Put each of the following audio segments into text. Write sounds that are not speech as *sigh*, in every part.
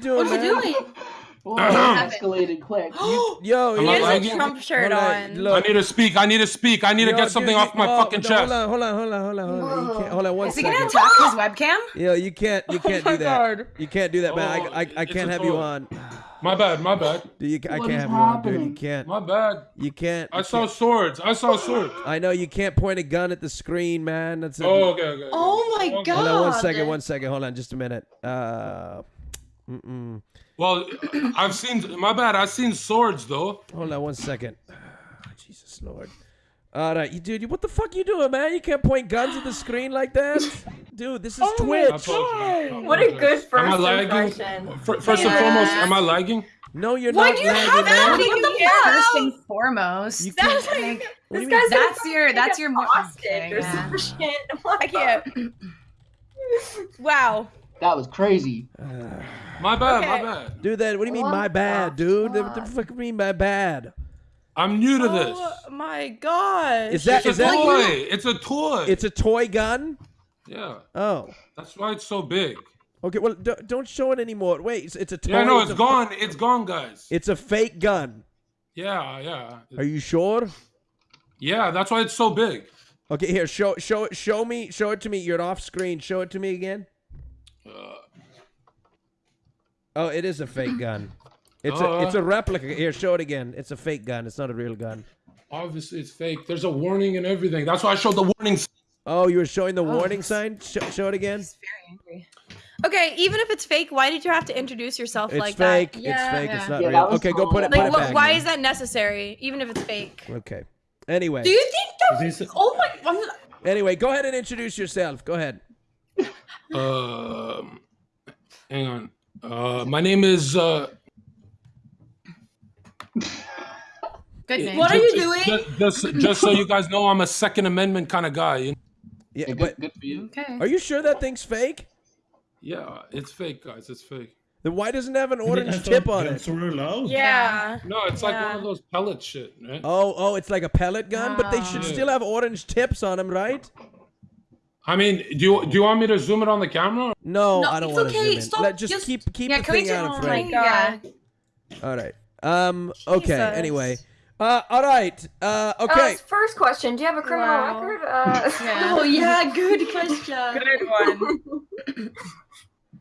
doing, What are *laughs* *gasps* you doing? Whoa, escalated quick. Yo, Am he has a? Trump shirt on. I need to speak. I need to speak. I need to get something dude, off my oh, fucking no, chest. Hold on, hold on, hold on, hold on, hold on. You can't, hold on one Is he gonna attack his webcam? Yo, you can't, you can't *laughs* my do that. God. You can't do that, man. Oh, I, I, I can't a have you on. My bad. My bad. Dude, you, I What can't is have you on, dude. You can't. My bad. You can't. I saw can't. swords. I saw swords. I know you can't point a gun at the screen, man. That's a, Oh, okay, okay. okay. Oh my Okay. Hold on one God. second, one second. Hold on, just a minute. Uh, mm-mm. Well, I've seen. My bad. I've seen swords though. Hold on one second. Ah, Jesus Lord. All right, you dude, you, what the fuck you doing, man? You can't point guns at the screen like that, dude. This is oh I Twitch. apologize. What a good Am I first lagging? impression. Fir- First and foremost, am I lagging? No, you're Why not do you lagging, have man. What do you What mean first and foremost? You That's can't- like, What this you guy's mean? That's your- take that's your mo- hostage okay, or yeah. some shit. *laughs* Oh I can't. Wow. That was crazy. Uh, My bad. My bad. Dude, that. What do you mean, What my bad, the dude? What the fuck? fuck do you mean, my bad? I'm new to this. Oh my god! Is that It's is a that? toy. It's a toy. It's a toy gun. yeah. Oh, That's why it's so big. okay. Well, d- don't show it anymore. Wait, it's, it's a toy. Yeah, no, it's it's a- gone. It's gone, guys. It's a fake gun. Yeah, yeah. Are you sure? Yeah, that's why it's so big. Okay, here, show show it show me show it to me. You're off screen. Show it to me again. Uh, Oh, it is a fake gun. It's a it's a replica. Here, show it again. It's a fake gun. It's not a real gun. Obviously, it's fake. There's a warning and everything. That's why I showed the warning. Oh, you were showing the warning sign. Sh- show it again. He's very angry. Okay, even if it's fake, why did you have to introduce yourself It's like fake. that? It's Yeah, fake. yeah. It's not Yeah, real. that was Okay, go put it. cool. Put Like, it back. why is that necessary? Even if it's fake. Okay. Anyway. Do you think that? Is this- Oh my! I'm, Anyway, go ahead and introduce yourself. Go ahead. Um, hang on. Uh, my name is. Uh, good name. What are you doing? Just, just, just so you guys know, I'm a Second Amendment kind of guy. You know? Yeah, Yeah, but good, good for you. Okay. are you sure that thing's fake? Yeah, it's fake, guys. It's fake. Then why doesn't it have an orange thought tip on guns it? were allowed. Yeah. No, it's like one of those pellet shit, right? Oh, oh, it's like a pellet gun, but they should Ah. still have orange tips on them, right? I mean, do you do you want me to zoom it on the camera? No, No, I don't want to okay. zoom in. Stop, Let, just, just- keep keep Yeah, the can we thing out oh of my frame. God. Yeah. All right. Um. Okay. Jesus. Anyway. Uh. All right. Uh. Uh, Okay. first question: Do you have a criminal Wow. record? Uh, *laughs* Yeah. *laughs* Oh yeah, good question. *laughs* Good one.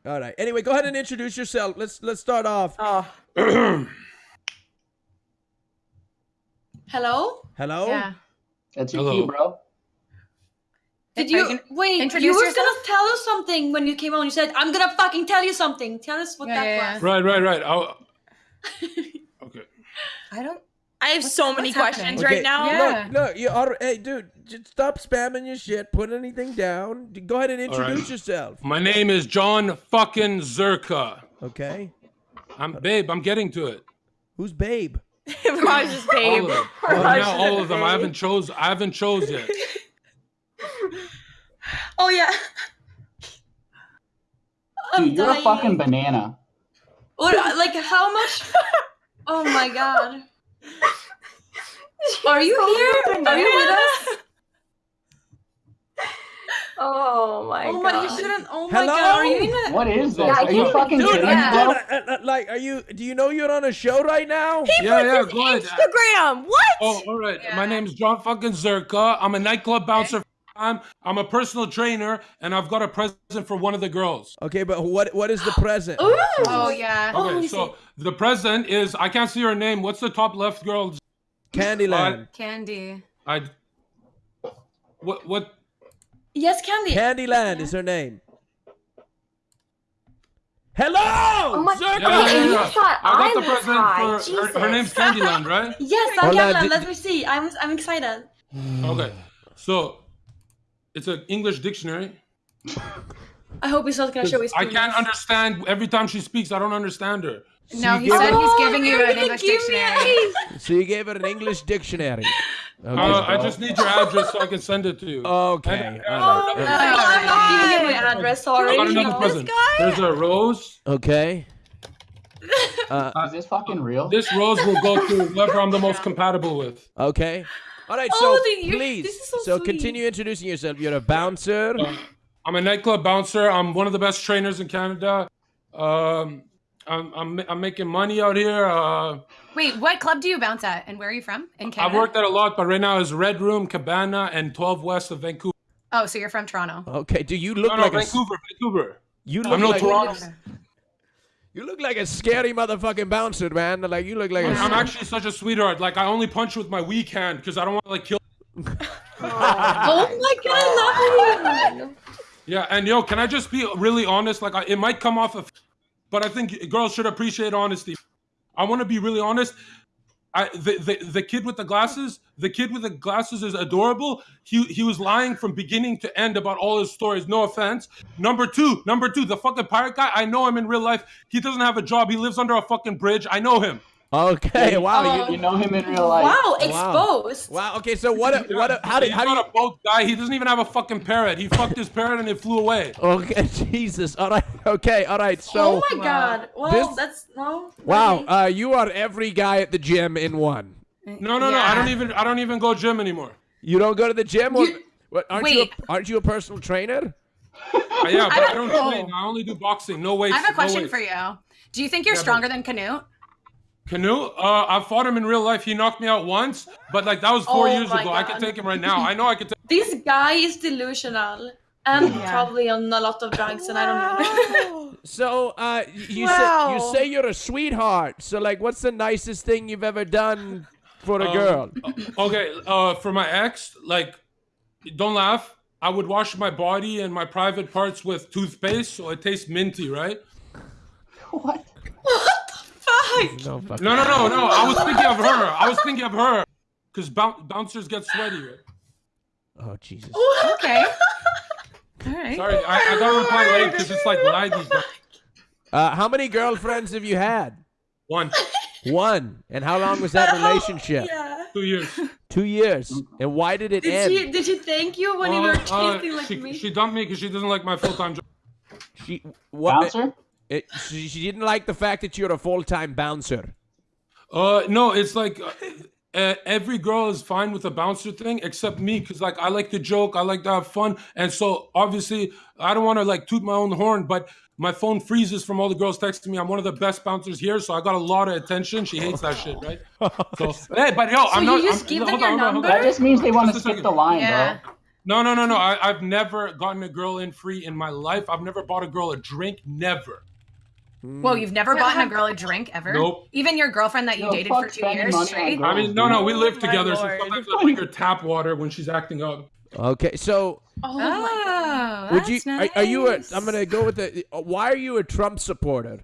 All right. Anyway, go ahead and introduce yourself. Let's let's start off. Oh. *clears throat* Hello. Hello. Yeah. That's your Hello. cue, bro. Did you you wait? You were yourself? gonna tell us something when you came on. You said, "I'm gonna fucking tell you something." Tell us what Yeah, that yeah, was. Right, right, right. I'll, *laughs* okay. I don't. I have so many questions Okay, right now. Yeah. Look, look. You are. Hey, dude. Just stop spamming your shit. Put anything down. Go ahead and introduce right. yourself. My name is Jon fucking Zherka. Okay. I'm babe. I'm getting to it. Who's Babe? *laughs* Raj is All of them. Raj Now all of them. I haven't chose. I haven't chose yet. *laughs* *laughs* Oh yeah. I'm Dude, you're a fucking banana. What, like how much? *laughs* Oh my god. *laughs* Are you here? Are you with us? Oh my Oh my, god. you shouldn't. Oh my Hello? god, are you in a? What is this? Yeah, Are you fucking Dude, kidding are me, you, bro? dude, uh, uh, like, are you? Do you know you're on a show right now? yeah, yeah. Go ahead. Instagram. What? Oh, all right. Yeah. My name is Jon fucking Zherka. I'm a nightclub bouncer. I'm, I'm a personal trainer, and I've got a present for one of the girls. Okay, but what what is the *gasps* present? Ooh. Oh yeah. Okay, so the present is I can't see her name. What's the top left girl? Candyland. Candy. I. What what? Yes, Candy. Candyland is her name. Hello, Oh my Zherka! Yeah, yeah, yeah. thought I got I the present high. for her, her name's Jesus. Candyland, right? *laughs* Yes, I'm Candyland. Let me see. I'm I'm excited. Okay, so it's an English dictionary. I hope he's not gonna show his. I penis. can't understand every time she speaks. I don't understand her. No, he said her- he's giving you an English dictionary. So you gave her an English dictionary. Okay. Uh, I just need your address so I can send it to you. okay. And- all Oh, right. no, I'm giving you my address I already. another no. present. There's a rose. Okay. Uh, Is this fucking real? This rose will go to whoever I'm the most *laughs* compatible with. okay. All right. Oh, So the- you- please, this is so so sweet. continue introducing yourself. You're a bouncer. Uh, I'm a nightclub bouncer. I'm one of the best trainers in Canada. Um, I'm, I'm I'm making money out here. Uh, Wait, what club do you bounce at, and where are you from? In I've worked at a lot, but right now is Red Room, Cabana, and 12 West of Vancouver. Oh, so you're from Toronto. Okay. Do you look No, no, like a s- Vancouver, Vancouver. you look I'm no Toronto. You look like a scary motherfucking bouncer, man. Like you look like a. I'm actually such a sweetheart. Like I only punch with my weak hand because I don't want to like kill. *laughs* Oh my god, I love you. Yeah, and yo, can I just be really honest? Like I, it might come off of, but I think girls should appreciate honesty. I want to be really honest. The, the the kid with the glasses, the kid with the glasses is adorable. He he was lying from beginning to end about all his stories. No offense. Number two, number two, the fucking pirate guy. I know him in real life. He doesn't have a job. He lives under a fucking bridge. I know him. Okay. Wow. You know him in real life. Wow, exposed. Wow. Okay. So what? What? How did? He's How do you? not a boat guy. He doesn't even have a fucking parrot. He fucked his parrot and it flew away. Okay. *laughs* Jesus. All right. Okay. All right. So. oh my god. Well, This- that's no. Wow. Uh, you are every guy at the gym in one. No, no, no. I don't even. I don't even go gym anymore. You don't go to the gym? Or, You- what, aren't you? Wait. A, aren't you a personal trainer? Uh, *laughs* yeah, but I don't Oh. train. I only do boxing. No weights. I have a question no for you. Do you think you're Yeah, but- stronger than Canute? Canoe. Uh, I fought him in real life. He knocked me out once, but like that was four Oh years my ago. I God. can take him right now. I know I can *laughs* take. This guy is delusional. And Yeah. probably on a lot of drugs, and I don't know. *laughs* So, uh, y- you say you say you're a sweetheart. So, like, what's the nicest thing you've ever done for a Um, girl? Okay. Uh, for my ex, like, don't laugh. I would wash my body and my private parts with toothpaste, so it tastes minty, right? *laughs* What? Fuck! No fucking. No, no, no, no. I was thinking of her. I was thinking of her, because boun bouncers get sweaty. Oh Jesus. Okay. *laughs* All right. Sorry, I, I got to reply late because it's like laggy. but- Uh, how many girlfriends have you had? One, One. And how long was that *laughs* relationship? Yeah. two years. Two years. And why did it Did end? she did she thank you when you Uh, were uh, kissing like she, me? she dumped me because she doesn't like my full time job. She what? Bouncer? It, she, she didn't like the fact that you're a full time bouncer. Uh, no, it's like uh, uh, every girl is fine with the bouncer thing except me because like I like to joke, I like to have fun, and so obviously I don't want to like toot my own horn, but my phone freezes from all the girls texting me. I'm one of the best bouncers here, so I got a lot of attention. She hates that shit, right? *laughs* So hey, but yo, I'm you not. just I'm, give them hold your on, hold on. That just means they want to Just a skip the line, Yeah. bro. No, no, no, no. I, I've never gotten a girl in free in my life. I've never bought a girl a drink. Never. Whoa, you've never bought a girl a drink ever? Nope. Even your girlfriend that you Yo, dated for two years straight? I mean, no, no. We live together, so lord. sometimes I bring her tap water when she's acting up. Okay, so oh my god. Oh, would you? that's Are, are you a? nice. I'm gonna go with the. Why are you a Trump supporter?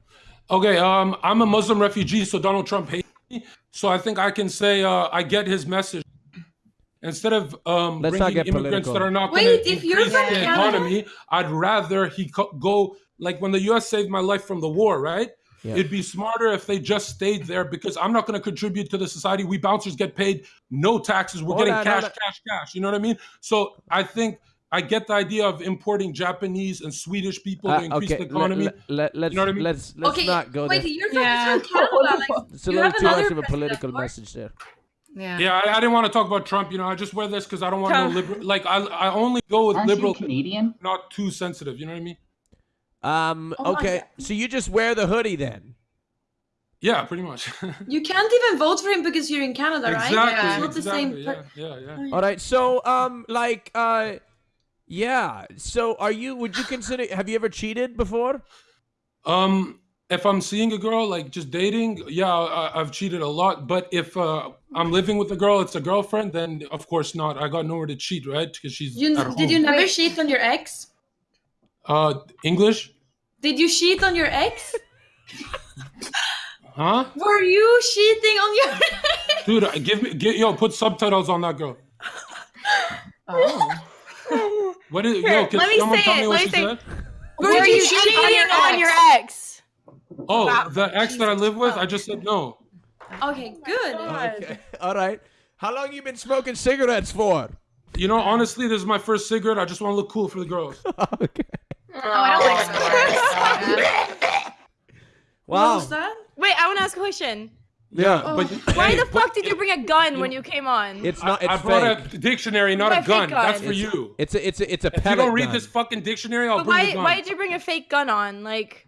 Okay, um, I'm a Muslim refugee, so Donald Trump hates me. So I think I can say uh, I get his message. Instead of um, Let's not bringing get immigrants political. that are not going Wait, to if you're increase the economy, I'd rather he co- go like when the U.S. saved my life from the war, right? Yeah. It'd be smarter if they just stayed there because I'm not going to contribute to the society. We bouncers get paid no taxes. We're Hold getting on, cash, hold on. cash, cash. You know what I mean? So I think I get the idea of importing Japanese and Swedish people to Uh, increase okay, the economy. let, let, let, us You know what I mean? let's let's okay, not go wait, there. you're from, Yeah. from Canada. Like, *laughs* It's a you little have too much of a president, political message there. Yeah. Yeah, I, I didn't want to talk about Trump. You know, I just wear this because I don't want no liberal. Like, I I only go with Aren't liberal, Canadian? not too sensitive. You know what I mean? Um. Oh okay. So you just wear the hoodie then? Yeah, pretty much. *laughs* You can't even vote for him because you're in Canada, right? exactly. It's not the same. yeah, yeah, yeah. All right. So um, like uh, yeah. So are you? Would you consider? Have you ever cheated before? Um, if I'm seeing a girl, like just dating, yeah, I, I've cheated a lot. But if uh, I'm living with a girl, it's a girlfriend, then of course not. I got nowhere to cheat, right? Because she's You, at home. did you never cheat on your ex? Uh, English? Did you cheat on your ex? *laughs* Huh? Were you cheating on your *laughs* ex? Dude, give me, get, yo, put subtitles on that girl. Oh. What is, Here, yo, can let me someone say tell it, me what let she me say- said? Were Were you you cheating cheating on your, on on your your ex? Oh, Wow. the ex that I live with, I just said no. Okay, good. Okay. All right. How long you been smoking cigarettes for? You know, honestly, this is my first cigarette. I just want to look cool for the girls. *laughs* okay. Oh, I don't like oh, cigarettes. *laughs* What Wow. was that? Wait, I want to ask a question. Yeah. Oh. But Why hey, the fuck did you bring a gun when you came on? It's not. It's I brought fake. a dictionary, not a fake gun. gun. That's for It's- you. It's a. It's a. It's a If you don't read gun. this fucking dictionary, I'll But bring why the gun. why did you bring a fake gun on? Like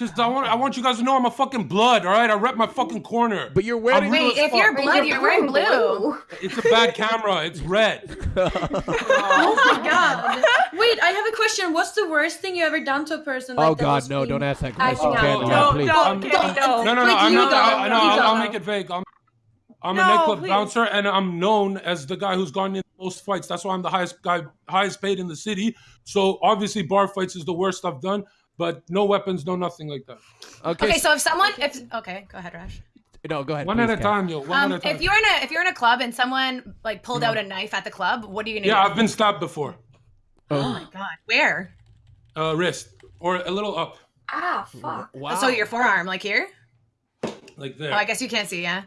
Because I want I want you guys to know I'm a fucking blood. All right, I rep my fucking corner. But you're wearing. real Wait, as if you're fuck. blood, you're wearing blue. It's a bad camera. It's red. *laughs* Oh my god. Wait, I have a question. What's the worst thing you ever done to a person? Oh like oh God, no! being- Don't ask that question, out? Canada, No, please. no, Kenny, no. No, no, no. Like I'm you not. I, don't. I, no, You I'll, I'll don't. make it vague. I'm, I'm a No, nightclub please. bouncer, and I'm known as the guy who's gone in the most fights. That's why I'm the highest guy, highest paid in the city. So obviously, bar fights is the worst I've done. But no weapons, no nothing like that. Okay, Okay, so if someone, if okay, go ahead, Rash. no, go ahead. One please, at a Kat. time, yo. One Um, at a time. if you're in a if you're in a club and someone like pulled out a knife at the club, what are you gonna yeah, do? I've been stabbed before. Oh my god, where? Uh, wrist or a little up, Ah, fuck. Wow. So your forearm, like here? like Oh, there. I guess you can't see, yeah.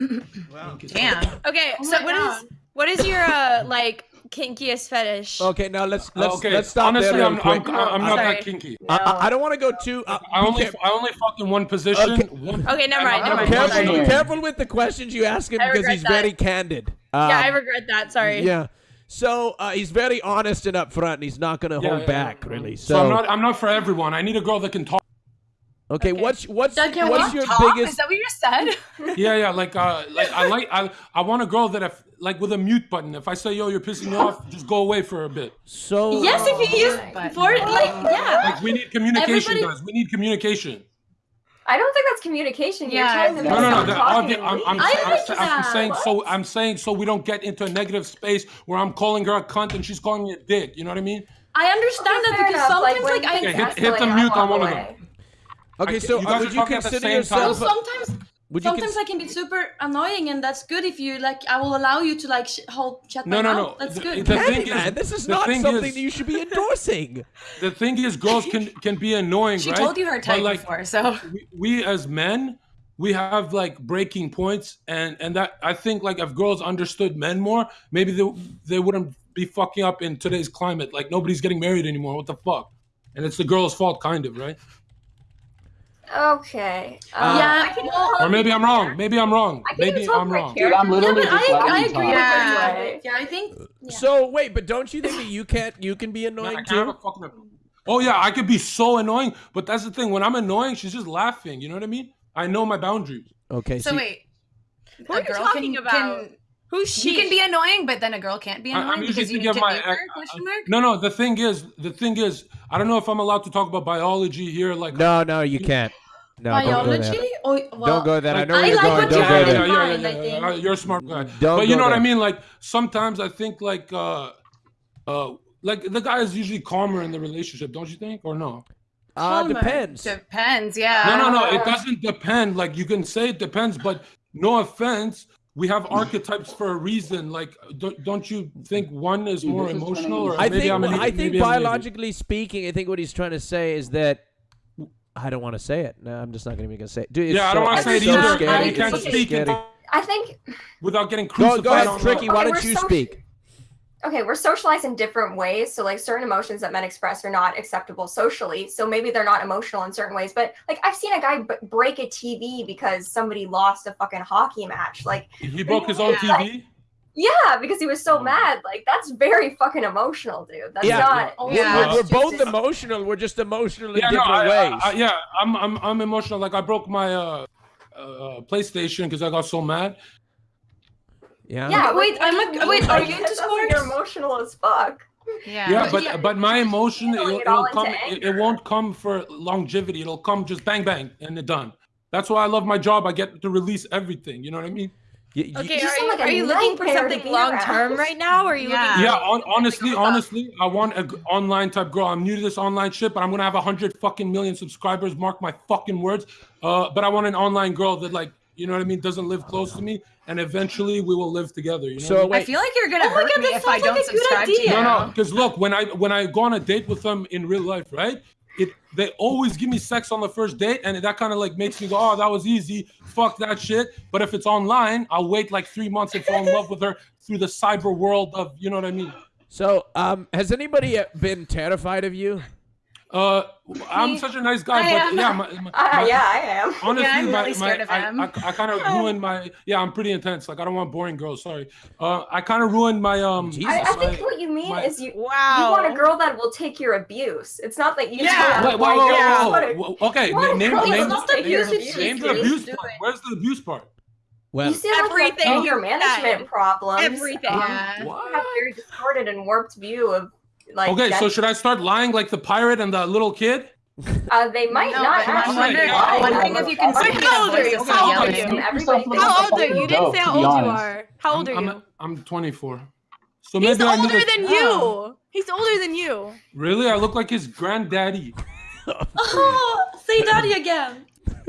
Thank you. Damn. *laughs* Okay, Oh so my what God. is what is your uh like kinkiest fetish? Okay, now let's let's okay, let's stop honestly, there real I'm, quick. I'm, I'm not Sorry. that kinky. I, I, I don't want to go too. Uh, I be only, care- I only fuck in one position. Okay. One, Okay, never mind, never mind. careful, Sorry. careful with the questions you ask him I because he's that. very candid. Um, yeah, I regret that. Sorry. Yeah. So uh, he's very honest and upfront, and he's not going to Yeah, hold yeah, back, yeah. really. So, So, I'm not. I'm not for everyone. I need a girl that can talk. Okay, Okay. what's what's That can what's what? your Talk? Is that what you just said? *laughs* Yeah, yeah. Like, uh, like I like. I, I want a girl that if like with a mute button. If I say, "Yo, you're pissing me off," *gasps* just go away for a bit. So Yes, if he is But- for like yeah. Like, we need communication, Everybody- guys. We need communication. I don't think that's communication. You're Yeah, telling them No, no, no. that- talking obvi- I'm, I'm, and leave. I I'm, like sa- I'm that. saying so. I'm saying so we don't get into a negative space where I'm calling her a cunt and she's calling me a dick. You know what I mean? I understand Okay, that because enough, sometimes when like, I things hit- hit the mute on walk one of away. Okay, so you would you talking at the consider same time. well, yourself? sometimes Would you sometimes I can be super annoying and that's good if you like I will allow you to like sh- hold shut No, my no, mouth. no. That's The- good. the Candy thing is- this is not something is- that you should be endorsing. *laughs* The thing is, girls *laughs* can can be annoying, She right? told you her But, type like, before, so we, we as men we have like breaking points and and that i think like if girls understood men more maybe they, they wouldn't be fucking up in today's climate like nobody's getting married anymore what the fuck and it's the girl's fault kind of right Okay. Um, Yeah, I can well- or maybe i'm wrong maybe i'm wrong I can even maybe i'm wrong Dude, I'm literally yeah, but just I, I agree with Yeah. Yeah, I think yeah. So wait, but don't you think that you can't? You can be I annoying can't have a too. fucking- oh yeah i could be so annoying but that's the thing when i'm annoying she's just laughing you know what i mean i know my boundaries Okay, so see- wait. What are you talking about? Can, Who's she? you can be annoying, but then a girl can't be I- I'm annoying because you thinking need of to my name her? ex- Question mark. no no the thing is the thing is i don't know if i'm allowed to talk about biology here like no, no, you can't. No, don't go there. biology. Oh, well, Don't go there. I know I where you're like going. Don't go there. in mind, I. You're a smart guy. Don't but you go know what I mean? Like sometimes I think like uh uh like the guy is usually calmer in the relationship, don't you think? Or no? Uh, Calmer. depends. Depends, yeah. No, no, no. It doesn't depend. Like you can say it depends, but no offense. We have archetypes for a reason. Like, don't, don't you think one is more is emotional? Or I maybe think I'm I think maybe I'm biologically speaking, I think what he's trying to say is that I don't want to say it. No, I'm just not going to even say it. Dude, it's Yeah, I don't want to say it so either. Scary. You can't It's speak scary. it I think without getting Go, crucified. go ahead, Tricky. Why Okay, don't you so- speak? Okay, we're socialized in different ways. So like certain emotions that men express are not acceptable socially. So maybe they're not emotional in certain ways. But like I've seen a guy b- break a TV because somebody lost a fucking hockey match. Like He broke his own Yeah. TV. yeah, because he was so mad. Like that's very fucking emotional, dude. That's Yeah. not. We're, Yeah. we're, we're both emotional. We're just emotional in Yeah, different I- I- ways. I- yeah, I'm, I'm, I'm emotional. Like I broke my uh, uh, PlayStation because I got so mad. Yeah. Yeah, Wait, what- what I'm do a- wait, are you that into sounds like You're emotional as fuck. Yeah. Yeah, But but yeah, but my emotion it'll, it all it'll into come. It, it anger. won't come for longevity. It'll come just bang bang and it's done. That's why I love my job. I get to release everything. You know what I mean? Y- y- Okay, You are sound you, like a are you looking for nightmare to something be long term around. right now, or are you Yeah. looking? Yeah. For, On, honestly, What's up? honestly, I want an online type girl. I'm new to this online shit, but I'm gonna have a hundred fucking million subscribers. Mark my fucking words. Uh, but I want an online girl that like. You know what I mean? Doesn't live close to me, and eventually we will live together. You know So I mean? I feel like you're gonna Oh my hurt God, me if I sounds like don't a good subscribe to you. idea. No, no, because look, when I when I go on a date with them in real life, right? It they always give me sex on the first date, and that kind of like makes me go, oh, that was easy. Fuck that shit. But if it's online, I'll wait like three months and fall in love with her through the cyber world of, you know what I mean? so um, has anybody been terrified of you? Uh, I'm such a nice guy, I but am. yeah, my, my, Uh, my- yeah, I am. *laughs* Honestly, Yeah, I'm my, really scared my, of I, him. I, I kind of *laughs* ruined my. Yeah, I'm pretty intense. Like I don't want boring girls. Sorry. Uh, I kind of ruined my um. Jesus. I, I my- think what you mean my- is you you want a girl that will take your abuse. It's not that you Yeah. Wait, want whoa, whoa, boy yeah. girl. whoa, whoa, Okay, name name name, the abuse she's name the abuse part. Where's the abuse part? Well, You seem like you have Everything anger you management said. problems. Everything. Um, Yeah. You have very distorted and warped view of like. Okay, so should I start lying like the pirate and the little kid? uh, they might No, not I'm actually. wondering, Yeah. I'm wondering if you can Wait, how old are you? How old are you? Everybody Yourself thinks like How old are you? You didn't say how old you are. How old are I'm, you? I'm, I'm 24. So He's maybe I need older to- than you. He's older than you. Really? I look like his granddaddy. Oh, *laughs* say daddy again.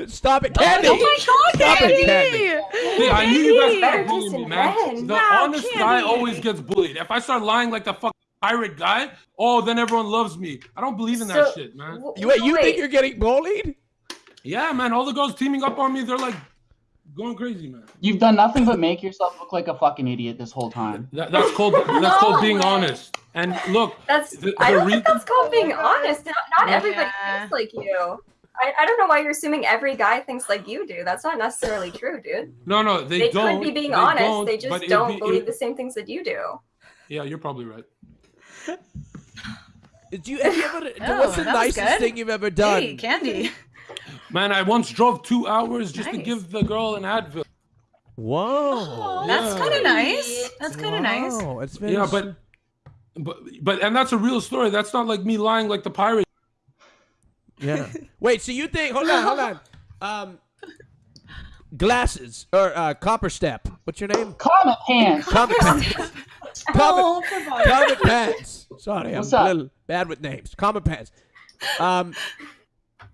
stop it, Candy. Oh my god, Stop it, Candy! Candy. I knew you guys Better were bullying me, man. The Wow, honest Candy. guy always gets bullied. If I start lying like the fucking pirate guy, oh, then everyone loves me. I don't believe in that shit, man. w- You, wait, you wait. think you're getting bullied? Yeah, man. All the girls teaming up on me, they're like going crazy, man. You've done nothing but make yourself look like a fucking idiot this whole time. That, that's called that's called being way. honest. And look, That's The- I don't re- think that's called being honest. Not, not everybody Yeah. thinks like you. I, I don't know why you're assuming every guy thinks like you do. That's not necessarily true, dude. no, no, they, They, don't. could be being they honest. they just don't be- believe it- the same things that you do. Yeah, you're probably right. Do you, have you ever, *laughs* Oh, what's the nicest good. thing you've ever done? Hey, Candy. Man, I once drove two hours just to give the girl an Advil. Whoa. That's Yeah. kind of nice. That's kind of nice. Wow, it's very Yeah, but, but, but, and that's a real story. That's not like me lying like the pirate. Yeah. *laughs* Wait, so you think? Hold on, hold on. Um, glasses or uh, copper step. What's your name? Comet pants. Comet pants. *laughs* Oh, Comet, come on. Comet pants. Sorry, What's I'm up? a little bad with names. Comet pants. Um,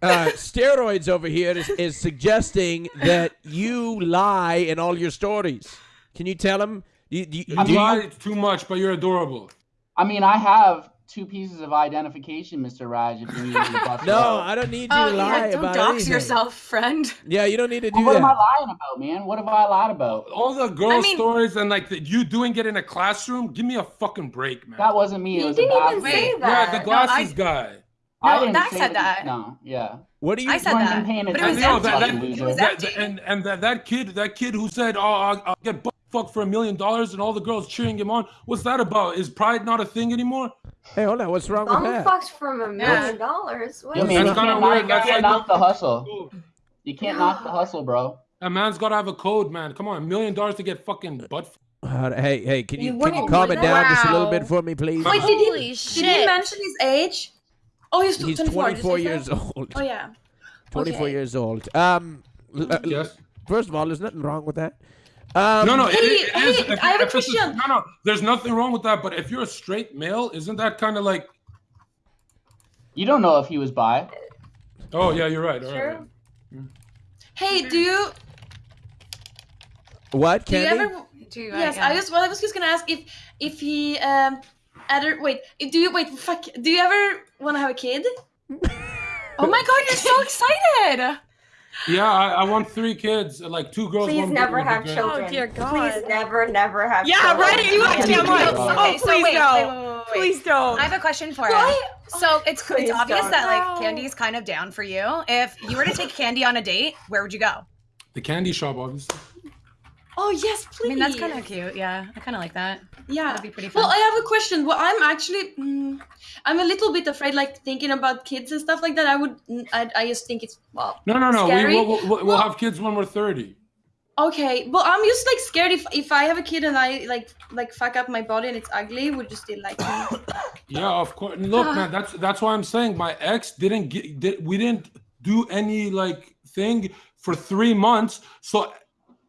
uh, steroids over here is, is suggesting that you lie in all your stories. Can you tell him? You, you, You do you- lie too much, but you're adorable. I mean, I have two pieces of identification, Mr. Raj. If you need to *laughs* no. I don't need you Oh, to yeah, lie don't about dox anything. yourself, friend. Yeah, you don't need to do that. What am I lying about, man? What have I lied about? All the girl I mean- stories and like the, you doing it in a classroom. Give me a fucking break, man. That wasn't me. It You was didn't even say Wait, that. yeah, the glasses I- guy. I didn't Zach said the- that. No, yeah. What do you? I said that. paying But it was attention, know that, that, It loser. was that- and and that, that kid that kid who said, "Oh, I'll, I'll get fucked for a million dollars," and all the girls cheering him on. What's that about? Is pride not a thing anymore? Hey, hold on. What's wrong with that? Bum that? fucked from a Yeah. million dollars. What Yeah, is man, you That's kinda can't, weird. knock, you That's can't like- knock the hustle. You can't knock the hustle, bro. A man's got to have a code, man. Come on, a million dollars to get fucking butt. fucked. Uh, hey, hey, can you, You can you calm it that? down just a little bit for me, please? Wait, did he, Holy did he mention his age? Oh, he's, He's 24. 24 years that? old. Oh, yeah. 24 okay. years old. Um, Yes. first of all, there's nothing wrong with that. Um, No, no, it- Hey, it is- hey, if- I have a if it's question. No, no, there's nothing wrong with that. But if you're a straight male, isn't that kind of like? You don't know if he was bi. Oh yeah, you're right. all right, True. right. Hey, do you What, do you ever? Do you, Yes, yeah. I was. Well, I was just gonna ask if if he um, other wait. Do you wait? Fuck. Do you ever want to have a kid? *laughs* Oh my god, you're so excited! Yeah, I, I want three kids, like two girls. Please one never boy would be have children. Oh, dear God. Please never, never have Yeah, children. right? You actually, I'm oh, Okay, so please wait, no. wait, wait, wait, wait. Please don't. I have a question for Why? you. So oh, it's Please it's obvious don't. that like Candy's kind of down for you. If you were to take Candy on a date, where would you go? The candy shop, obviously. Oh yes, please. I mean, that's kind of cute. Yeah, I kind of like that. Yeah. That'd be pretty fun. Well, I have a question. Well, I'm actually, mm, I'm a little bit afraid, like thinking about kids and stuff like that. I would, I, I just think it's well. No, no, no. We, Scary? we'll, we'll, we'll Well- have kids when we're thirty. Okay, well, I'm just like scared if if I have a kid and I like like fuck up my body and it's ugly, would you still like me? Yeah, of course. Look, man, that's that's why I'm saying my ex didn't get. Did, we didn't do any like thing for three months. So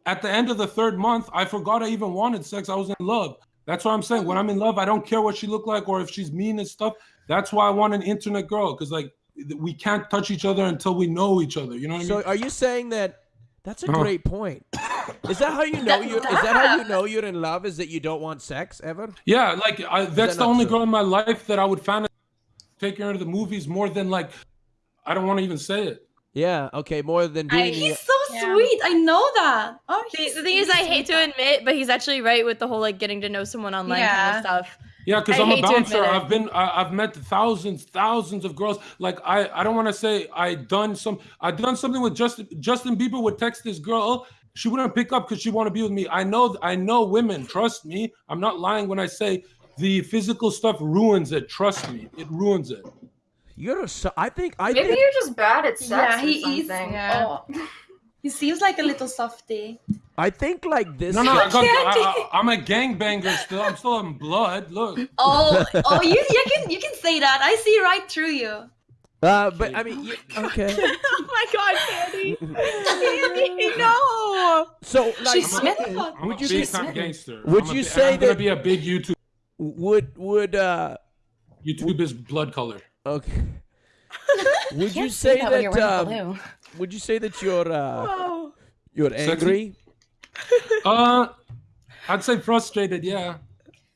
at the end of the third month, I forgot I even wanted sex. I was in love. That's what I'm saying. When I'm in love, I don't care what she look like or if she's mean and stuff. That's why I want an internet girl because like we can't touch each other until we know each other. You know what I mean? So, are you saying that? That's a Uh-huh. great point. Is that how you know you? Is that how you know you're in love? Is that you don't want sex ever? Yeah, like I, that's the only true? girl in my life that I would fan take her to the movies more than like. I don't want to even say it. Yeah. Okay. More than I- doing. He's so Yeah. sweet. I know that. Oh, The, he's- the thing is, I hate to admit, but he's actually right with the whole like getting to know someone online kind of stuff. Yeah, because I I'm a bouncer. I've been, I, I've met thousands, thousands of girls. Like I, I don't want to say I done some, I done something with Justin. Justin Bieber would text this girl. Oh, she wouldn't pick up because she want to be with me. I know, I know women. Trust me. I'm not lying when I say the physical stuff ruins it. Trust me, it ruins it. You're a. so- I think. I Maybe think. you're just bad at sex Yeah, or he is. something. Yeah. Oh. *laughs* He seems like a little softy. I think like this. No, no, I got, Candy. I, I, I'm a gangbanger still. I'm still in blood. Look. *laughs* Oh, oh, you, you can you can say that. I see right through you. Uh, but I mean, you, okay. *laughs* oh my god, Candy. Candy, no. So like, She's I'm a- Smith. I'm Would a you big say- time gangster. would I'm a you bi- say I'm gonna that- be a big YouTube? would would uh YouTube is blood color. Okay. *laughs* Would you say that you're that? Um, blue. would you say that you're uh you're angry? *laughs* Uh, I'd say frustrated. Yeah.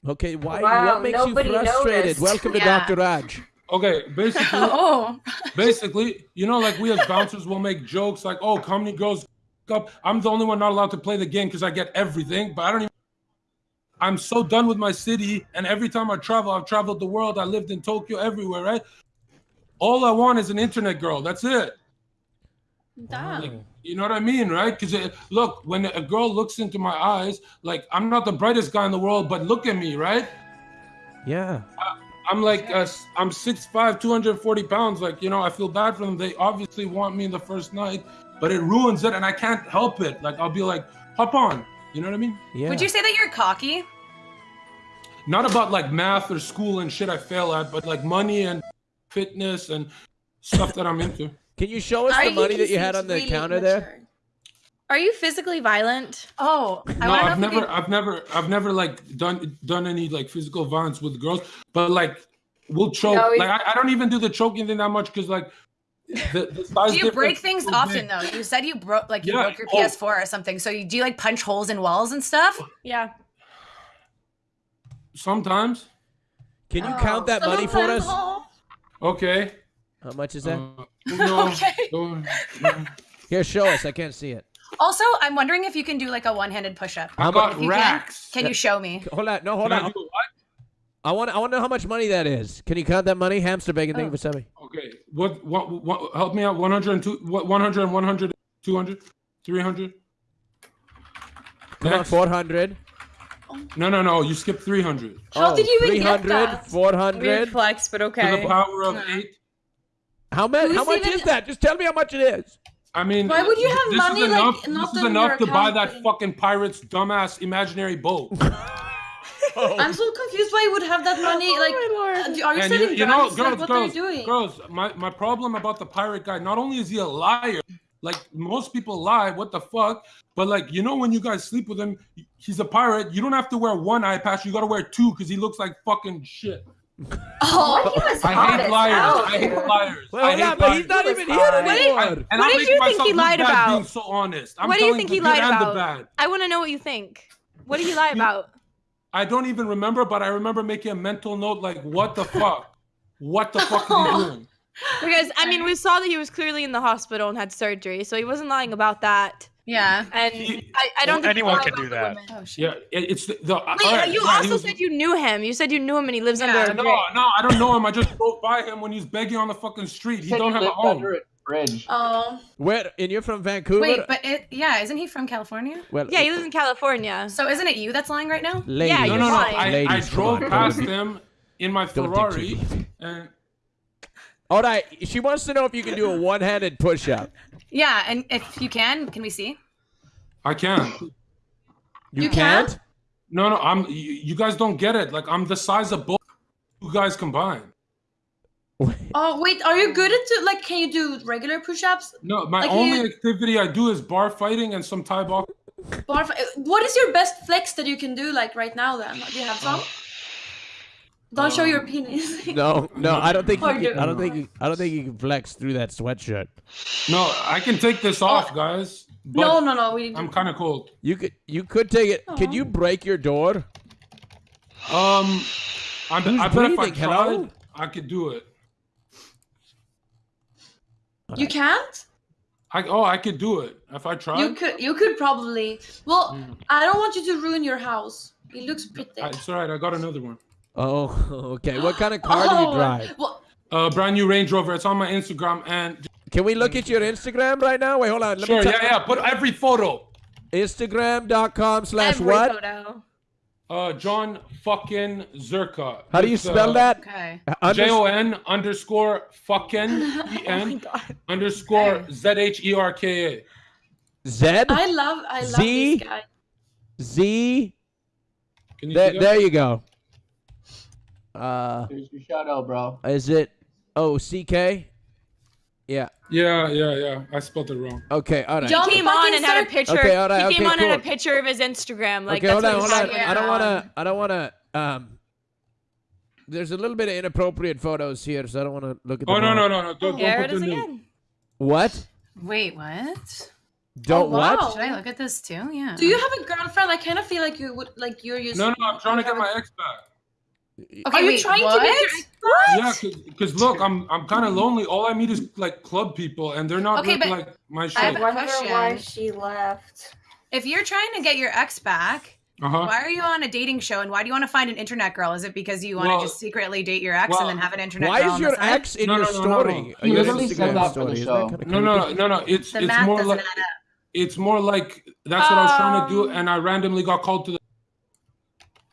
Okay, why? Wow, what makes you frustrated? noticed. Welcome to Yeah. Dr. Raj. Okay. Basically, *laughs* Oh, basically, you know, like we as bouncers will make jokes like, "Oh, comedy girls up." I'm the only one not allowed to play the game because I get everything, but I don't even. I'm so done with my city, and every time I travel, I've traveled the world. I lived in Tokyo, everywhere, right? All I want is an internet girl. That's it. Damn. You know what I mean, right? Because look, when a girl looks into my eyes, like I'm not the brightest guy in the world, but look at me, right? Yeah. I'm like, uh, I'm 6'5", 240 pounds. Like, you know, I feel bad for them. They obviously want me in the first night, but it ruins it, and I can't help it. Like, I'll be like, hop on. You know what I mean? Yeah. would you say that you're cocky? Not about like math or school and shit I fail at, but like money and fitness and stuff that I'm into. Can you show us Are the money that you had on the really counter there? Are you physically violent? Oh, I no, want to know I've never, could- I've never, I've never like done done any like physical violence with girls, but like we'll choke. No, like I, I don't even do the choking thing that much because like the, the size Do you break things so often big. though? You said you broke like you Yeah. broke your Oh. PS4 or something. So you do you like punch holes in walls and stuff? Yeah. Sometimes. Can you Oh. count that money for us? Okay. How much is that? Uh, no, *laughs* Okay. no, no. Here, show us. I can't see it. Also, I'm wondering if you can do like a one-handed push-up. I got If you can, racks. Can you show me? Hold on. No, hold Can I on. do what? I want. I want to know how much money that is. Can you count that money? Hamster bacon. Thank you Oh. for sending. Okay. What, what, what, help me out. 100 and two, what, 100, 100, 200, 300? Next. 400. No, no, no. You skipped 300. How did you even get 300, that? 400. Weird flex, but To okay. the power of eight. How much? How much even- is that? Just tell me how much it is. I mean, Why would you have this money, is like, not This is enough to buy account that fucking pirate's dumbass imaginary boat. *laughs* *laughs* I'm so confused why you would have that money. Like, Oh my uh, lord. do- are you and you, selling you know, drugs? girls, like, what girls, are you doing? girls. My my problem about the pirate guy. Not only is he a liar, like most people lie. What the fuck? But like you know, when you guys sleep with him, he's a pirate. You don't have to wear one eye patch. You got to wear two because he looks like fucking shit. *laughs* Oh, He was I hate liars. hell, I hate liars. Well, I hold hate on, but he's not He even was here fine. anymore. And What I'm did you think he lied bad about? Being so honest. I'm What do you think he lied about? I want to know what you think. What did he lie *laughs* about? I don't even remember, but I remember making a mental note like, what the fuck? What the fuck is *laughs* he doing? Because I mean, we saw that he was clearly in the hospital and had surgery, so he wasn't lying about that. Yeah. And He- I, I don't Well, think anyone can do that. Oh. Yeah, it- it's the. the Wait, all right, you yeah, also was- said you knew him. You said you knew him and he lives Yeah. under No, bridge. no, I don't know him. I just drove by him when he's begging on the fucking street. He Said don't have a lived home. Under bridge. oh. Where? And you're from Vancouver? Wait, but it yeah, isn't he from California? well, Yeah, he lives in California. So isn't it you that's lying right now? ladies. Yeah, you're no, no. lying. I, I Ladies, come drove past be- him in my Don't dig Ferrari, too deep. and All right. She wants to know if you can do a one-handed push-up. Yeah, and if you can, can we see? I can't. You, You can't? can't? No, no, I'm. You, you guys don't get it. Like I'm the size of both you guys combined. *laughs* Oh wait, are you good at do, like? Can you do regular push-ups? No, my Like only you- activity I do is bar fighting and some Thai box. Barf- uh, What is your best flex that you can do like right now? Then do you have some? Don't show your penis. *laughs* No, no. I don't think. You can, do- I don't think. You, I don't think you can flex through that sweatshirt. No, I can take this off, guys. No, no, no. We. I'm kind of cold. You could. You could take it. Could you break your door? Um, I'm, Who's I bet if I breathing? Hello? I could do it. You can't. I oh, I could do it if I tried. You could. You could probably. Well, Mm. I don't want you to ruin your house. It looks pretty. It's all right. I got another one. Oh, *laughs* okay. What kind of *gasps* car do Oh, you drive? Well, Uh, brand new Range Rover. It's on my Instagram and Can we look at your Instagram right now? Wait, hold on. Let sure, me yeah, yeah. Put every photo. Instagram.com slash Every what? photo. Uh, Jon fucking Zherka. How do you With, spell uh, that? Okay. Uh, J O N underscore fucking *laughs* E N underscore Z H E R K A. Z? I love, I love Z? this guy. Z? Can you There, see there you go. Uh, Here's your shout out, bro. is it O C K? Yeah. Yeah, yeah, yeah. I spelled it wrong. Okay. All right. Jon He came on and had a picture. Okay, all right, he came okay, on and had a picture of his Instagram. Like okay, hold on, hold on. I don't want to. I don't want to. Um, there's a little bit of inappropriate photos here, so I don't want to look at. Oh them no, all. no, no, no. Don't, There don't it put is again. What? Wait, what? Don't Oh, wow. what? Should I look at this too? Yeah. Do you have a girlfriend? I kind of feel like you would, like you're using. No, no, I'm trying to get my ex back. Okay, Are you wait, trying what? to get your *laughs* ex- Yeah, because look, I'm I'm kind of lonely. All I meet is like club people, and they're not Okay, really, but like my I shit. have I a wonder question. why she left. If you're trying to get your ex back, Uh huh. why are you on a dating show and why do you want to find an internet girl? Is it because you want to Well- just secretly date your ex well, and then have an internet Why girl Why is your ex in No, your no, no, no, story? no. Uh, He your Instagram story. the Isn't show. that kinda No, no, no, no. It's The it's math more like add up. it's more like that's what I was trying to do, Um. and I randomly got called to the.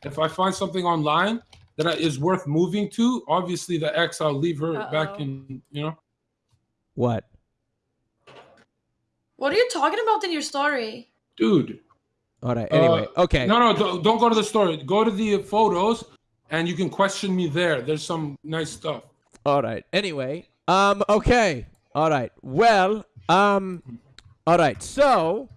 If I find something online that I- is worth moving to, obviously the ex, I'll leave her back Uh-oh. in. You know. What? What are you talking about in your story? Dude. All right. Anyway. Uh, okay. No, no, don't, don't go to the story. Go to the photos, and you can question me there. There's some nice stuff. All right. Anyway. Um. Okay. All right. Well. Um. All right. So.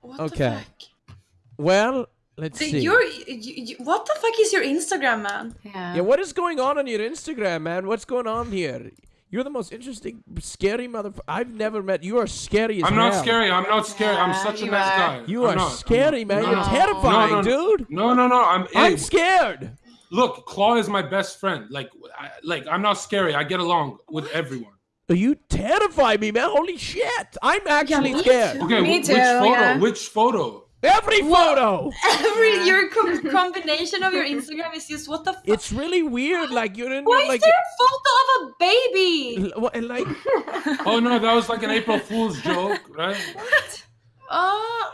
What Okay. the fuck? Well. Let's The- see. Your, you, you, what the fuck is your Instagram, man? Yeah. Yeah. What is going on on your Instagram, man? What's going on here? You're the most interesting, scary motherfucker. I've never met. You are scary as I'm not scary. I'm not scary. I'm such a you nice are. guy. You I'm are not. Scary, not. man. No, You're no. terrifying, No, no, dude. No, no, no. I'm. I'm hey, scared. Look, Claw is my best friend. Like, I, like I'm not scary. I get along with everyone. You terrify me, man. Holy shit. I'm actually me scared. too. Okay, Me too, which photo? yeah. Which photo? Every photo. Every your com- *laughs* combination of your Instagram is just what the fuck? It's really weird. Like you're in Why your, is there a photo of a baby? l- what- like *laughs* Oh no, that was like an April Fool's joke, right? What? Uh,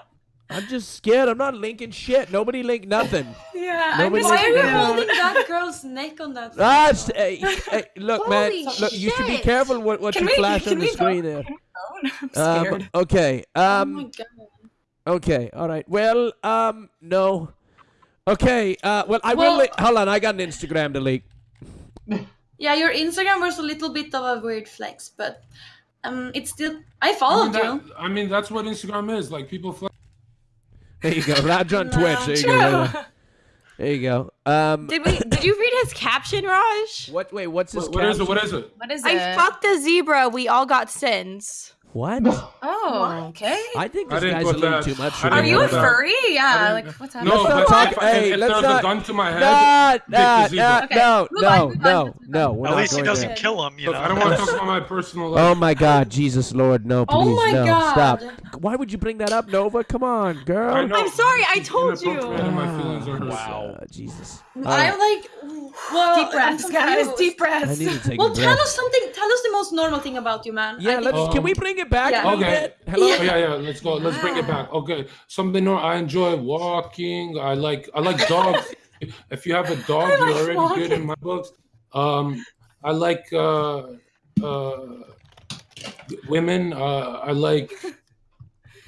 I'm just scared. I'm not linking shit. Nobody linked nothing. Yeah. Nobody why are you linked holding that girl's neck on that? Ah, hey, hey, look, man. Holy Look, you should be careful what, what Can you we- flash can on the we go- screen there. *laughs* I'm Um, scared. okay. oh my Um. god. Okay. All right. Well. Um. No. Okay. Uh. Well, I will. Well- Li- hold on. I got an Instagram to leak. Yeah, your Instagram was a little bit of a weird flex, but um, it's still. I I mean, followed that- you. I mean, that's what Instagram is. Like people. Fl- There you go. Raj on *laughs* Twitch. There you go. There, there you go. Um. Did we? Did you read his caption, Raj? What? Wait. What's this? what, what is it? What is it? What is I it? fucked a zebra. We all got sins. What? Oh, okay. I think this didn't guy's a little that. too much. I for Are you a put that. furry? Yeah. Like what's happening? No, Let's not talk- if, hey, if, if let's there's not- a gun to my head, Nah, pick the nah, nah, Okay, no, move no, on, move no, no. At not least he doesn't there. kill him, you Look, know. I don't want to talk about my personal life. Oh my God, Jesus Lord, no, please, Oh my no, God. stop. Why would you bring that up, Nova? Come on, girl. I know. I'm sorry, I told you. inappropriate and my feelings are hurt. Wow. Uh, Jesus. I'm like, well, Deep breaths, guys. confused. Deep I breaths. need to take Well, a tell us something. Tell us the most normal thing about you, man. Yeah, let's. Can we Um, bring it back yeah. Okay. bit? Hello. Oh, yeah, yeah. Let's go. Let's bring it back. Okay. Something normal. I enjoy walking. I like. I like dogs. *laughs* if you have a dog, I you're already walking. good in my books. Um, I like uh, uh, women. Uh, I like.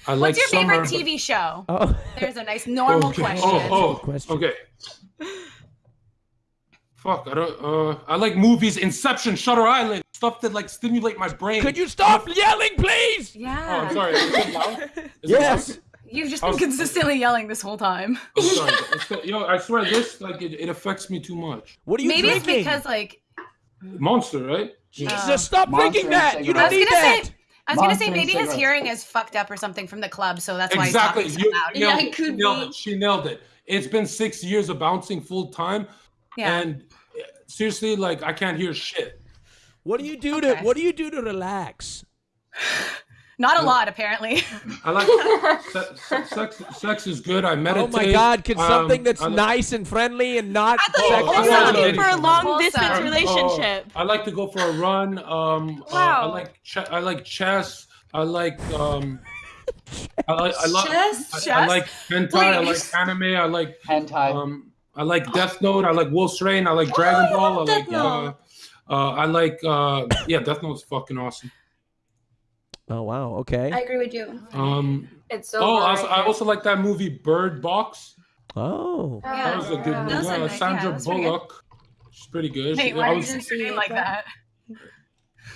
I like What's your summer. favorite TV show? Oh. There's a nice normal okay. question. Oh, oh, question. okay. Fuck, I don't. Uh, I like movies. Inception, Shutter Island, stuff that like stimulate my brain. Could you stop yelling, please? Yeah. Oh, I'm sorry. Is it loud? Is it *laughs* Yes. loud? You've just been was- consistently yelling this whole time. I'm sorry. It's- Yo, I swear this like it, it affects me too much. What are you Maybe it's because like Monster, right? Jesus, stop Monster drinking that. You don't I was need gonna that. say I was gonna say maybe his hearing is fucked up or something from the club, so that's why exactly. he's talking so loud. nailed Yeah, it. it could she nailed it. She nailed it. It's been six years of bouncing full time, Yeah. and seriously, like I can't hear shit. What do you do to What do you do to relax? *sighs* Not a Uh, lot, apparently. I like se- se- sex. Sex is good. I meditate. Oh meditate. my God! Can Um, something that's I li- nice and friendly and not I thought you sexual? were Oh, looking for a long Wholesome. distance Oh, relationship. I like to go for a run. Um, uh, I like ch- I like chess. I like um, *laughs* I like I like Chess? I, I like hentai. I like anime. I like Hentai. um, I like Death Note. I like Wolf's Rain. I like Dragon you Ball. I love like Death uh, Note. uh, I like uh, yeah, Death Note Note's fucking awesome. Oh wow. Okay. I agree with you. Um, It's so. oh, I also, I also like that movie Bird Box. Oh. That was a good Yeah. movie. That's a Yeah, nice- yeah, Sandra that's pretty. Bullock. She's pretty good. Hey, She- why I did was- you say your like that?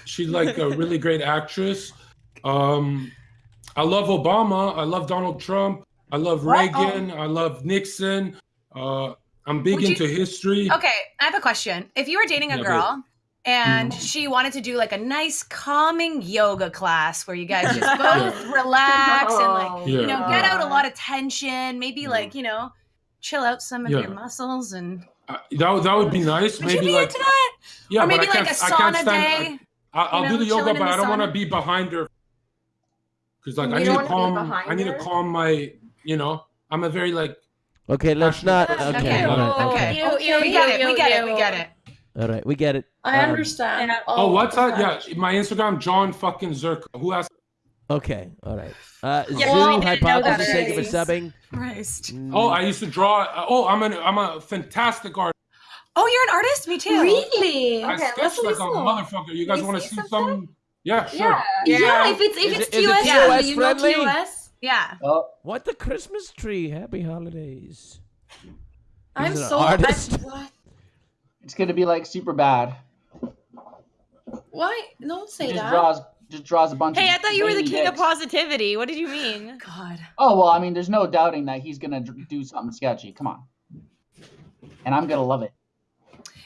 She's like a really great actress. Um, I love Obama. I love Donald Trump. I love What? Reagan. I love Nixon. Uh, I'm big Would you- into history. Okay, I have a question. If you were dating a Yeah, girl and Mm. she wanted to do like a nice calming yoga class where you guys just *laughs* Yeah. both relax and like Oh, Yeah. you know get out a lot of tension, maybe Yeah. like you know chill out some of Yeah. your muscles and Uh, that would- that would be nice. would maybe you be like into that? yeah, or maybe like a can't, I can't sauna stand. day. I, I'll you do the yoga, but the I don't want to be behind her. Because like You I need to calm. I need to calm my. You know, I'm a very like. Okay. Let's not. Passionate. Okay. Okay. All right. Okay. Ew, ew, we get it. We get it. We get it. All right. We get it. I Um, understand. Oh, what's my that? Yeah, my Instagram, Jon fucking Zherka. Who asked? Okay. All right. Uh, Yeah, Zoo we hypothesis. that Thank you for subbing. Christ. Oh, I used to draw. uh, Oh, I'm an I'm a fantastic artist. Oh, you're an artist? Me too. Really? I Okay, sketch let's like a listen. motherfucker. You guys want to see see something? some? Yeah, sure. Yeah. Yeah, if it's if Is it's it- is it TOS TOS friendly, you know friendly? TOS. Yeah. Oh, What the Christmas tree? Happy holidays. I'm He's an so artist. I'm, *laughs* what? it's gonna be like super bad. Why? Don't say Just that. draws just draws a bunch Hey, of I thought you were the veiny king of positivity. What did you mean? *laughs* God. Oh well, I mean, there's no doubting that he's gonna do something sketchy. Come on, and I'm gonna love it.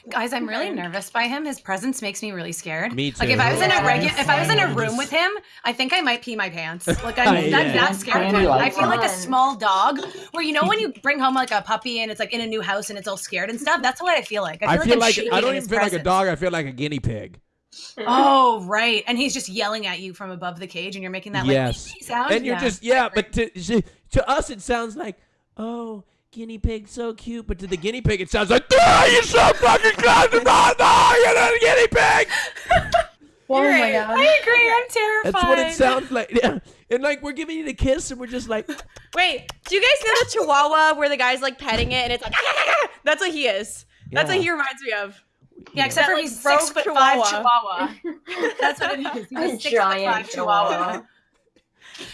Guys, I'm really nervous by him. His presence makes me really scared. Me too. Like if. I was in a Yeah. regular, if I was in a room with him, I think I might pee my pants. *laughs* Like I'm Yeah. that, that scared. Candy I feel like a small dog, where you know when you *laughs* bring home like a puppy and it's like in a new house and it's all scared and stuff. That's what I feel like. I I feel, feel like, like I'm I shaking don't even his feel like a dog. I feel like a guinea pig. Oh right, and he's just yelling at you from above the cage, and you're making that like Yes. *laughs* Sound. And you're Yeah. just yeah, but to to- to us it sounds like oh guinea pig so cute, but to the guinea pig it sounds like *laughs* ah, you're so fucking close to my dog, you're not a guinea pig. *laughs* Oh my god. I agree. I'm terrified. That's what it sounds like. Yeah. *laughs* And like we're giving you the kiss and we're just like Wait, do you guys know the Chihuahua where the guy's like petting it and it's like that's what he is. That's Yeah. what he reminds me of. Yeah, except for That, he's six broke foot five chihuahua. chihuahua. That's what it is. He's a A six foot giant five chihuahua. chihuahua.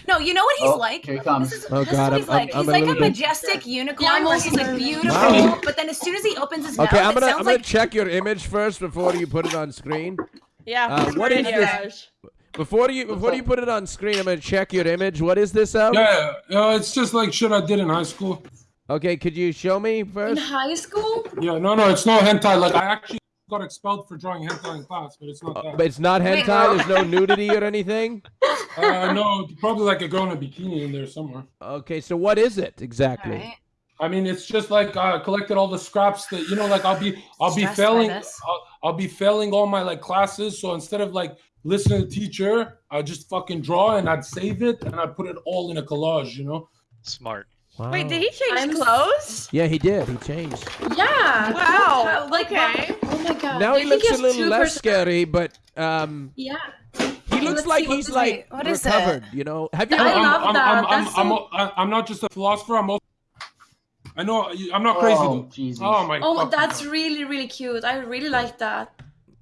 No, you know what he's Oh, like? here he comes. This is, Oh, this God, is what he's I'm- like. I'm- he's I'm a like a, little bit- majestic unicorn Yeah, I'm he's like beautiful, Wow. but then as soon as he opens his Okay, mouth, I'm gonna sounds I'm gonna like check your image first before you put it on screen. Yeah. Uh, what is this? Before you before you put it on screen, I'm gonna check your image. What is this of? Yeah, yeah, it's just like shit I did in high school. Okay, could you show me first? In high school? Yeah, no, no, it's no hentai. Like I actually got expelled for drawing hentai in class, but it's not Uh, that. but it's not Wait. hentai. There's no nudity or anything. *laughs* Uh, no, probably like a girl in a bikini in there somewhere. Okay, so what is it exactly? Alright. I mean, it's just like uh, collected all the scraps that you know. Like I'll be, I'll be Stressed by failing. I'll, I'll be failing all my like classes. So instead of like listening to the teacher, I just fucking draw and I'd save it and I'd put it all in a collage. You know? Smart. Wow. Wait, did he change I'm clothes? Yeah, he did. He changed. Yeah. Wow, Like okay. Oh my god. Now he you think looks a little less pers- scary, but um, Yeah. he looks let's like see, he's is like it? What is it? recovered. You know? Have you? I ever- love I'm, that. I'm, I'm, That's I'm, so- I'm, I'm not just a philosopher. I'm also. I know I'm not crazy Oh, though. Jesus. Oh my. Oh, that's God. really really cute. I really like that.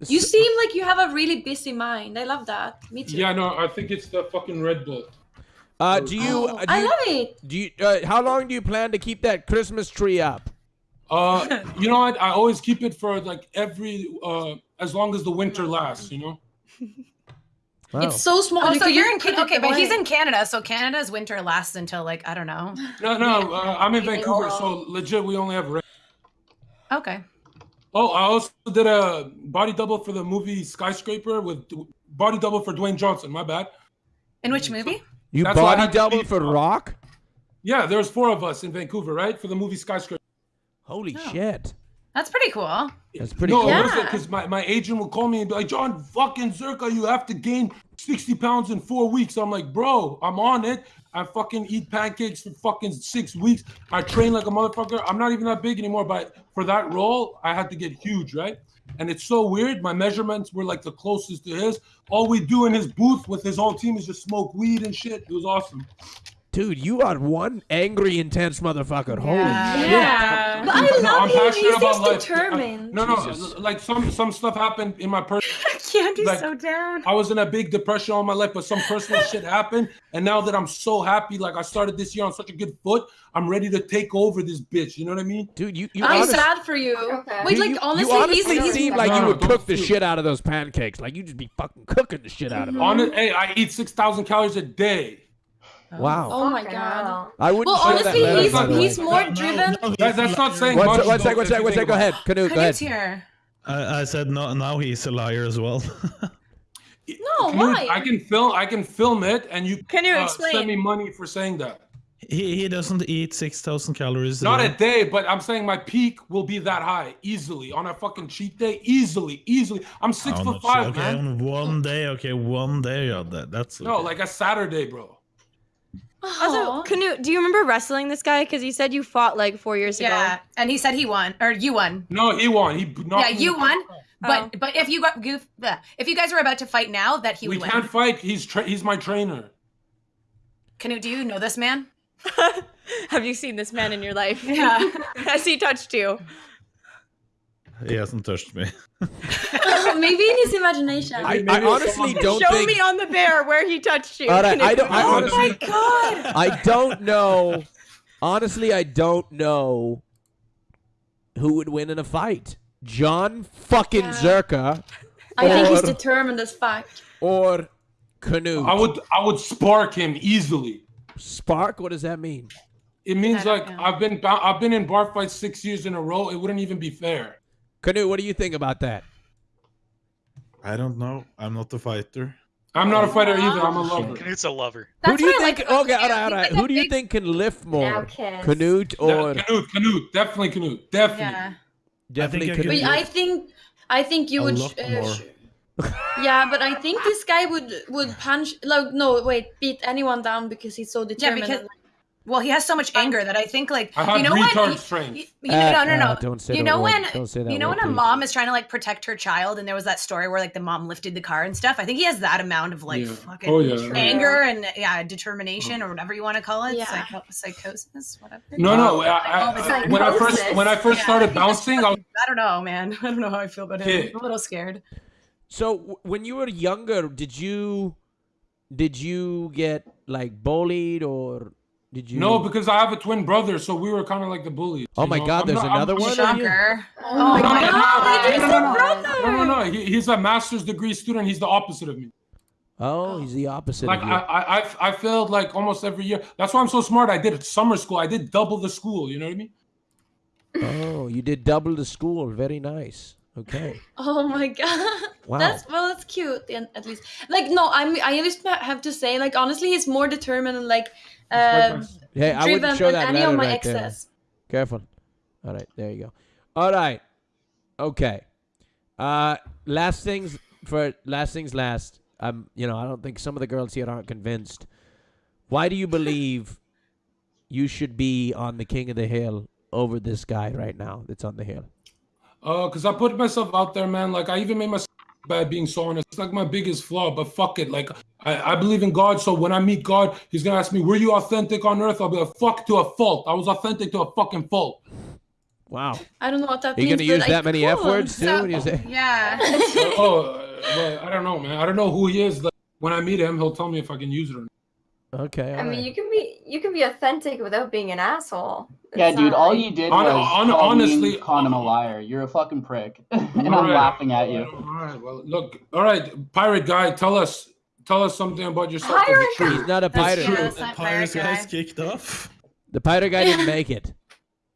You seem like you have a really busy mind. I love that. Me too. Yeah, no, I think it's the fucking Red Bull. Uh, do you? Oh, uh, do I you, love it. do you? Uh, how long do you plan to keep that Christmas tree up? Uh, you know what? I always keep it for like every uh as long as the winter lasts. You know. Wow. It's so small. Oh, you so you're in put Ca- it okay, but he's in Canada, so Canada's winter lasts until like I don't know. No, no, uh, I'm in Vancouver, so legit we only have rain. Okay. Oh, I also did a body double for the movie Skyscraper with body double for Dwayne Johnson. My bad. In which movie? You that's why body had double for Rock? Yeah, there's four of us in Vancouver, right, for the movie Skyscraper. Holy Oh. shit! That's pretty cool. That's pretty no, cool. Yeah. Because my, my agent will call me and be like, Jon, fucking Zherka, you have to gain 60 pounds in four weeks. I'm like, bro, I'm on it. I fucking eat pancakes for fucking six weeks. I train like a motherfucker. I'm not even that big anymore, but for that role, I had to get huge, right? And it's so weird. My measurements were like the closest to his. All we do in his booth with his whole team is just smoke weed and shit. It was awesome. Dude, you are one angry, intense motherfucker. Holy Yeah. shit. Yeah. But I No, love I'm him. passionate He's about just life. determined. No, no, Jesus. like some some stuff happened in my personal. *laughs* Candy's Like- so down. I was in a big depression all my life, but some personal shit happened, and now that I'm so happy, like I started this year on such a good foot, I'm ready to take over this bitch. You know what I mean? Dude, you, you I'm honest- sad for you. Okay. Wait, like you- honestly, you honestly he's, he's seem like you would cook the shit out of those pancakes. Like you just be fucking cooking the shit out of them. On it, hey, I eat six thousand calories a day. Wow. Oh my god. I wouldn't Well, honestly, that letter, he's by the way. he's more No, no, driven. no, That, that's not saying liar. One, much. sec, one though, sec, one sec, one sec. Go about ahead. Knut, go ahead. Here. I, I said no. Now he's a liar as well. *laughs* No, Dude, why? I can film. I can film it, and you Can you uh, explain? send me money for saying that. he he doesn't eat six thousand calories. Not a day, but I'm saying my peak will be that high easily on a fucking cheat day. Easily, easily. I'm six Oh, foot no, five, okay, man. on one day. Okay, one day. Yeah, that, that's No, like a Saturday, bro. Also, Aw. Knut, do you remember wrestling this guy? Because he said you fought like four years Yeah, ago. Yeah, and he said he won, or you won. No, he won. He knocked Yeah, you won. fuck out. But oh. but if you got goof, bleh. if you guys were about to fight now, that he We would win. can't fight. He's tra- he's my trainer. Knut, do you know this man? *laughs* Have you seen this man in your life? Yeah. *laughs* Has he touched you? He hasn't touched me. *laughs* Oh, maybe in his imagination. I, I honestly someone- don't Show think. me on the bear where he touched you. All right, I don't. I Oh honestly, my God. *laughs* I don't know. Honestly, I don't know who would win in a fight. Jon fucking Yeah. Zherka I think he's determined as fuck. or Knut. I would I would spark him easily. Spark. What does that mean? It means like know. I've been I've been in bar fights six years in a row. It wouldn't even be fair. Knut. What do you think about that? I don't know. I'm not a fighter. I'm not a fighter either. I'm a lover. *laughs* Knut's a lover. who do you think? like okay, all Knut. right, all He's right. like Who do you big- think can lift more? Knut or Yeah, Knut, Knut, definitely Knut, definitely. Yeah. definitely I could Wait, Knut? I think I think you A would. uh, yeah, but I think this guy would would punch. Like, no, wait, beat anyone down because he's so Yeah, determined. because and, well, he has so much anger that I think like I have you know when retard you, you, you Uh, know, no, no, uh, no. don't say you know word. when Don't say that you know word, when a please. mom is trying to like protect her child, and there was that story where like the mom lifted the car and stuff. I think he has that amount of like Yeah. fucking Oh, yeah. anger and yeah determination or whatever you want to call it, Yeah. psycho- psychosis, whatever. No, no. I, I, Oh, I- when I first when I first Yeah. started *laughs* bouncing, I was I don't know, man. *laughs* I don't know how I feel about him. Kid. I'm a little scared. So w- when you were younger, did you did you get like bullied or did you? no because I have a twin brother, so we were kind of like the bullies. Oh my know? God, I'm there's not- another I'm- one? Shocker. oh my no, no, god, no, he's no, no, brother. No, no, no. He, he's a master's degree student. He's the opposite of me. Oh, he's the opposite Like of I, you. I, I, I failed like almost every year. That's why I'm so smart. I did summer school. I did double the school. You know what I mean? oh, you did double the school. Very nice. Okay. *laughs* Oh my god. Wow. That's well, that's cute and at least. Like no, I'm I just have to say like honestly, he's more determined and like uh, Hey, I wouldn't show that any letter of my right there. Careful. All right, there you go. All right. Okay. Uh last things for last things last. Um, you know, I don't think some of the girls here aren't convinced. Why do you believe you should be on the king of the hill over this guy right now that's on the hill? Uh, cause I put myself out there, man. Like I even made myself bad being so honest. It's like my biggest flaw, but fuck it. Like I, I believe in God, so when I meet God, He's gonna ask me, "Were you authentic on earth?" I'll be like, "Fuck to a fault. I was authentic to a fucking fault." Wow. I don't know what that Are you means. gonna use but I that many f words too So- when you say Yeah. *laughs* oh, well, I don't know, man. I don't know who he is. Like, when I meet him, he'll tell me if I can use it or not. Okay. I all mean, you can be you can be authentic without being an asshole. Yeah, dude, not all you did Hon- was hon- call honestly- and call him a liar. You're a fucking prick, *laughs* and I'm All right. laughing at you. All right. Well, look. All right, pirate guy, tell us, tell us something about yourself. that's Pirate true. He's not a That's pirate. true. The That's not pirate guys guy. kicked off. The pirate guy didn't make it.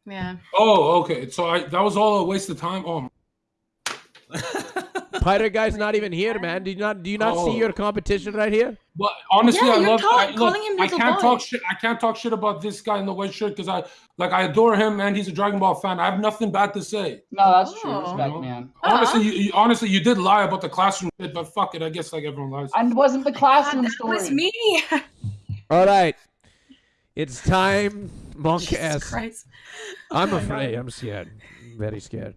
Yeah. Oh, okay. So I, that was all a waste of time. Oh, *laughs* Pirate guy's not even here, man. Do you not do you not Oh. see your competition right here? But honestly, Yeah, I love. call- I, look, calling him I can't boy. talk shit. I can't talk shit about this guy in the white shirt because I like. I adore him, man. He's a Dragon Ball fan. I have nothing bad to say. No, that's true. Oh. Respect, man. Honestly, you, you, honestly, you did lie about the classroom shit, but fuck it. I guess like everyone lies. I wasn't the classroom that story. was me. *laughs* All right. It's time, Monk Jesus S. Christ. I'm afraid. I'm scared. I'm very scared.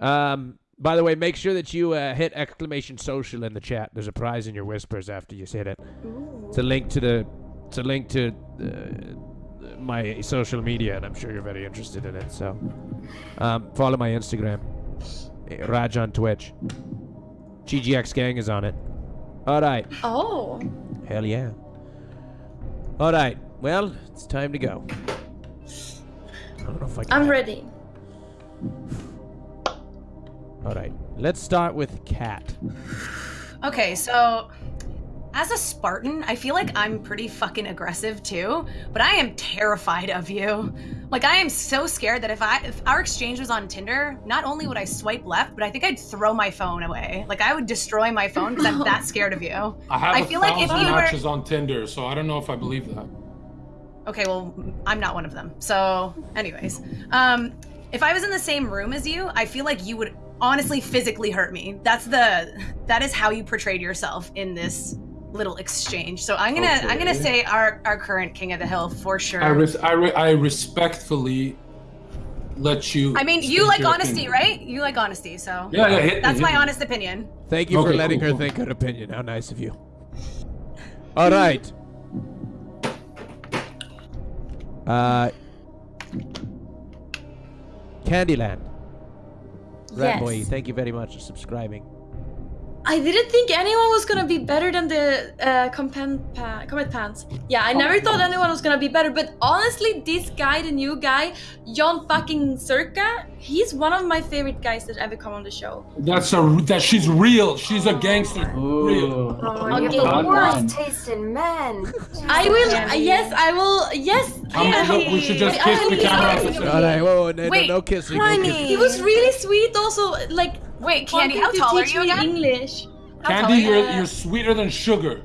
Um. By the way, make sure that you uh, hit exclamation social in the chat. There's a prize in your whispers after you hit it. It's a link to the. It's a link to uh, my social media, and I'm sure you're very interested in it. So, um, follow my Instagram, Raj on Twitch. GGX Gang is on it. All right. Oh. Hell yeah. All right. Well, it's time to go. I don't know if I can. I'm ready. *sighs* All right. Let's start with Cat. Okay, so as a Spartan, I feel like I'm pretty fucking aggressive too, but I am terrified of you. Like I am so scared that if I if our exchange was on Tinder, not only would I swipe left, but I think I'd throw my phone away. Like I would destroy my phone because I'm that *laughs* scared of you. I have I a feel like if thousand you were- matches on Tinder, so I don't know if I believe that. Okay, well, I'm not one of them. So, anyways, um, if I was in the same room as you, I feel like you would honestly physically hurt me. That's the that is how you portrayed yourself in this little exchange. So I'm gonna I'm gonna say our our current king of the hill for sure. I res- I, re- I respectfully let you. I mean, you like honesty, opinion. right? You like honesty, so Yeah, yeah. Hit that's hit my me. honest opinion. Thank you for letting cool, her cool. think her opinion. How nice of you. All right. Uh, Candyland. Yes. Boy, thank you very much for subscribing. I didn't think anyone was gonna be better than the uh, pa- Comet Pants. Yeah, I never thought anyone was gonna be better, but honestly, this guy, the new guy, Jon fucking Zherka, he's one of my favorite guys that ever come on the show. That's a that she's real. She's a gangster. Real. Ooh. Oh, Okay. you have the worst taste in men. I will, yes, I will, yes. Um, yeah. look, we should just kiss the camera. All right, whoa, whoa, no, no, Wait, no kissing. no kissing. He was really sweet also, like, Wait, Candy, how to tall are teach you again? English. How Candy, you? you're you're sweeter than sugar.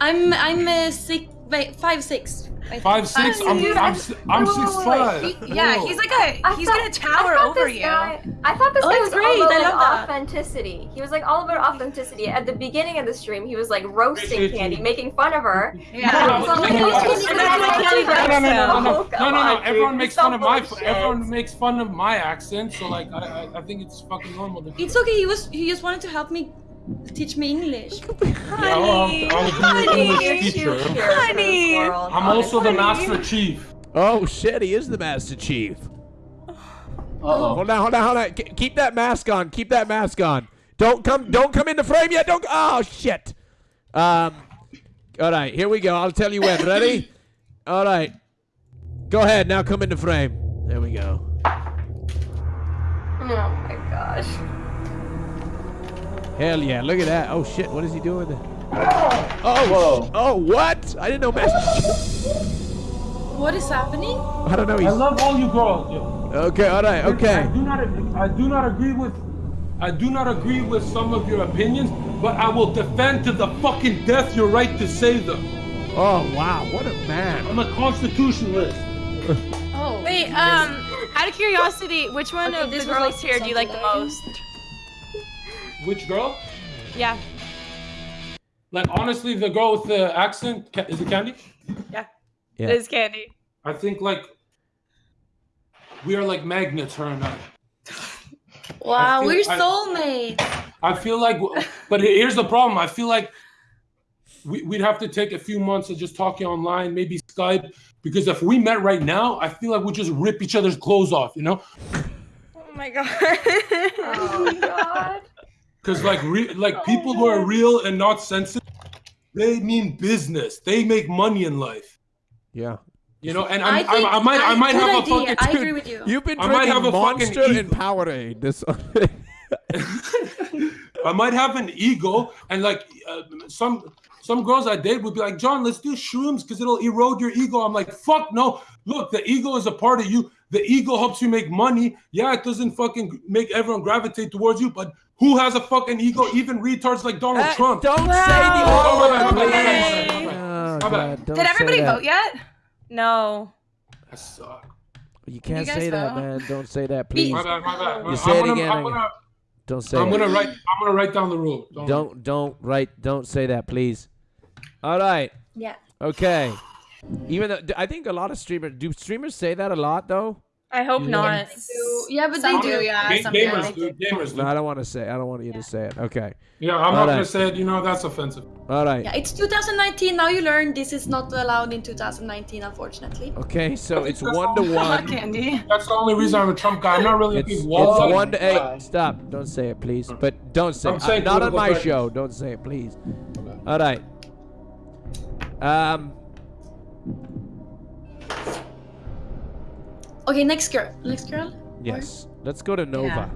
I'm, I'm uh, six, wait, five, six. Five six. I'm Dude, I'm I- s- I'm wait, wait, six wait, five. He- yeah, he's like a I he's thought- gonna tower over you. Guy, I thought this Oh, guy was great. all about love that. authenticity. He was like all about authenticity. At the beginning of the stream, he was like roasting Appreciate Candy, you. making fun of her. Yeah. And it's all like, No, "Oh, no, Candy, no, you're no, not no, Candy no, No, no, no, no, no, Oh, no, no, come no, no. on, Everyone dude. makes You're fun of so my. full of Everyone shit. makes fun of my accent. So like, I I, I think it's fucking normal. To It's okay. He was. He just wanted to help me teach me English. *laughs* Yeah, I'll, I'll, teacher. pure for this Honey. world, I'm also the master chief. Oh shit, he is the Master Chief. Uh-oh. Hold on, hold on, hold on. K- keep that mask on. Keep that mask on. Don't come. Don't come into frame yet. Don't. Oh shit. Um. All right, here we go. I'll tell you when. Ready? *laughs* All right. Go ahead. Now come into frame. There we go. Oh my gosh. Hell yeah! Look at that. Oh shit! What is he doing there? Oh. Whoa. Oh what? I didn't know Master. What is happening? I don't know. I love all you girls. yo. okay. All right. okay. I Okay. do not. I do not agree with. I do not agree with some of your opinions, but I will defend to the fucking death your right to say them. Oh wow! What a man. I'm a constitutionalist. Oh. Wait, um, out of curiosity, which one Okay, of the girls like here do you like the something most? Which girl? Yeah, Like honestly, the girl with the accent is it Candy? yeah. Yeah. It is Candy. I think like we are like magnets, her and I. Wow, I feel- we're I- soulmates. I feel like, but here's the problem. I feel like we, we'd have to take a few months of just talking online, maybe Skype, because if we met right now, I feel like we'd just rip each other's clothes off, you know? Oh my god. *laughs* Oh my god. Because like, re- like people who are real and not sensitive, they mean business. They make money in life, Yeah. you know. And I I'm, think I'm, I might, I, might good have a idea. fucking. I agree with you. You've been I might drinking have a fucking Monster and. Powerade. *laughs* This. *laughs* I might have an ego, and like uh, some some girls I date would be like, Jon, let's do shrooms because it'll erode your ego. I'm like, fuck no. Look, the ego is a part of you. The ego helps you make money. Yeah, it doesn't fucking make everyone gravitate towards you, but who has a fucking ego? Even retards like Donald Uh, Trump. don't say the Oh, R word, my please. my bad. Oh, God, don't Did everybody that. vote yet? No. I suck. You can't guys say that, vote? man. Don't say that, please. My bad, my bad. You I'm say it gonna, again, I'm again. gonna, Don't say I'm it. gonna write. I'm gonna write down the rule. Don't. Don't don't write. Don't say that, please. All right. Yeah. Okay. Even though I think a lot of streamers do streamers say that a lot though. I hope Yeah. not. So, yeah, but Some they do, do. yeah. Ga- Some do. gamers do. Gamers No. I don't want to say. I don't want you to say it. Okay. Yeah, I'm All not right. gonna say it. You know that's offensive. All right. Yeah, it's 2019. Now you learn this is not allowed in 2019, unfortunately. Okay. So it's one to one. *laughs* Candy. That's the only reason I'm a Trump guy. I'm not really a It's, big it's one to Why? eight. Stop. Don't say it, please. But don't say. I'm it. saying not on my correctness. show. Don't say it, please. All right. Um. Okay, next girl. Next girl. Yes. Let's go to Nova.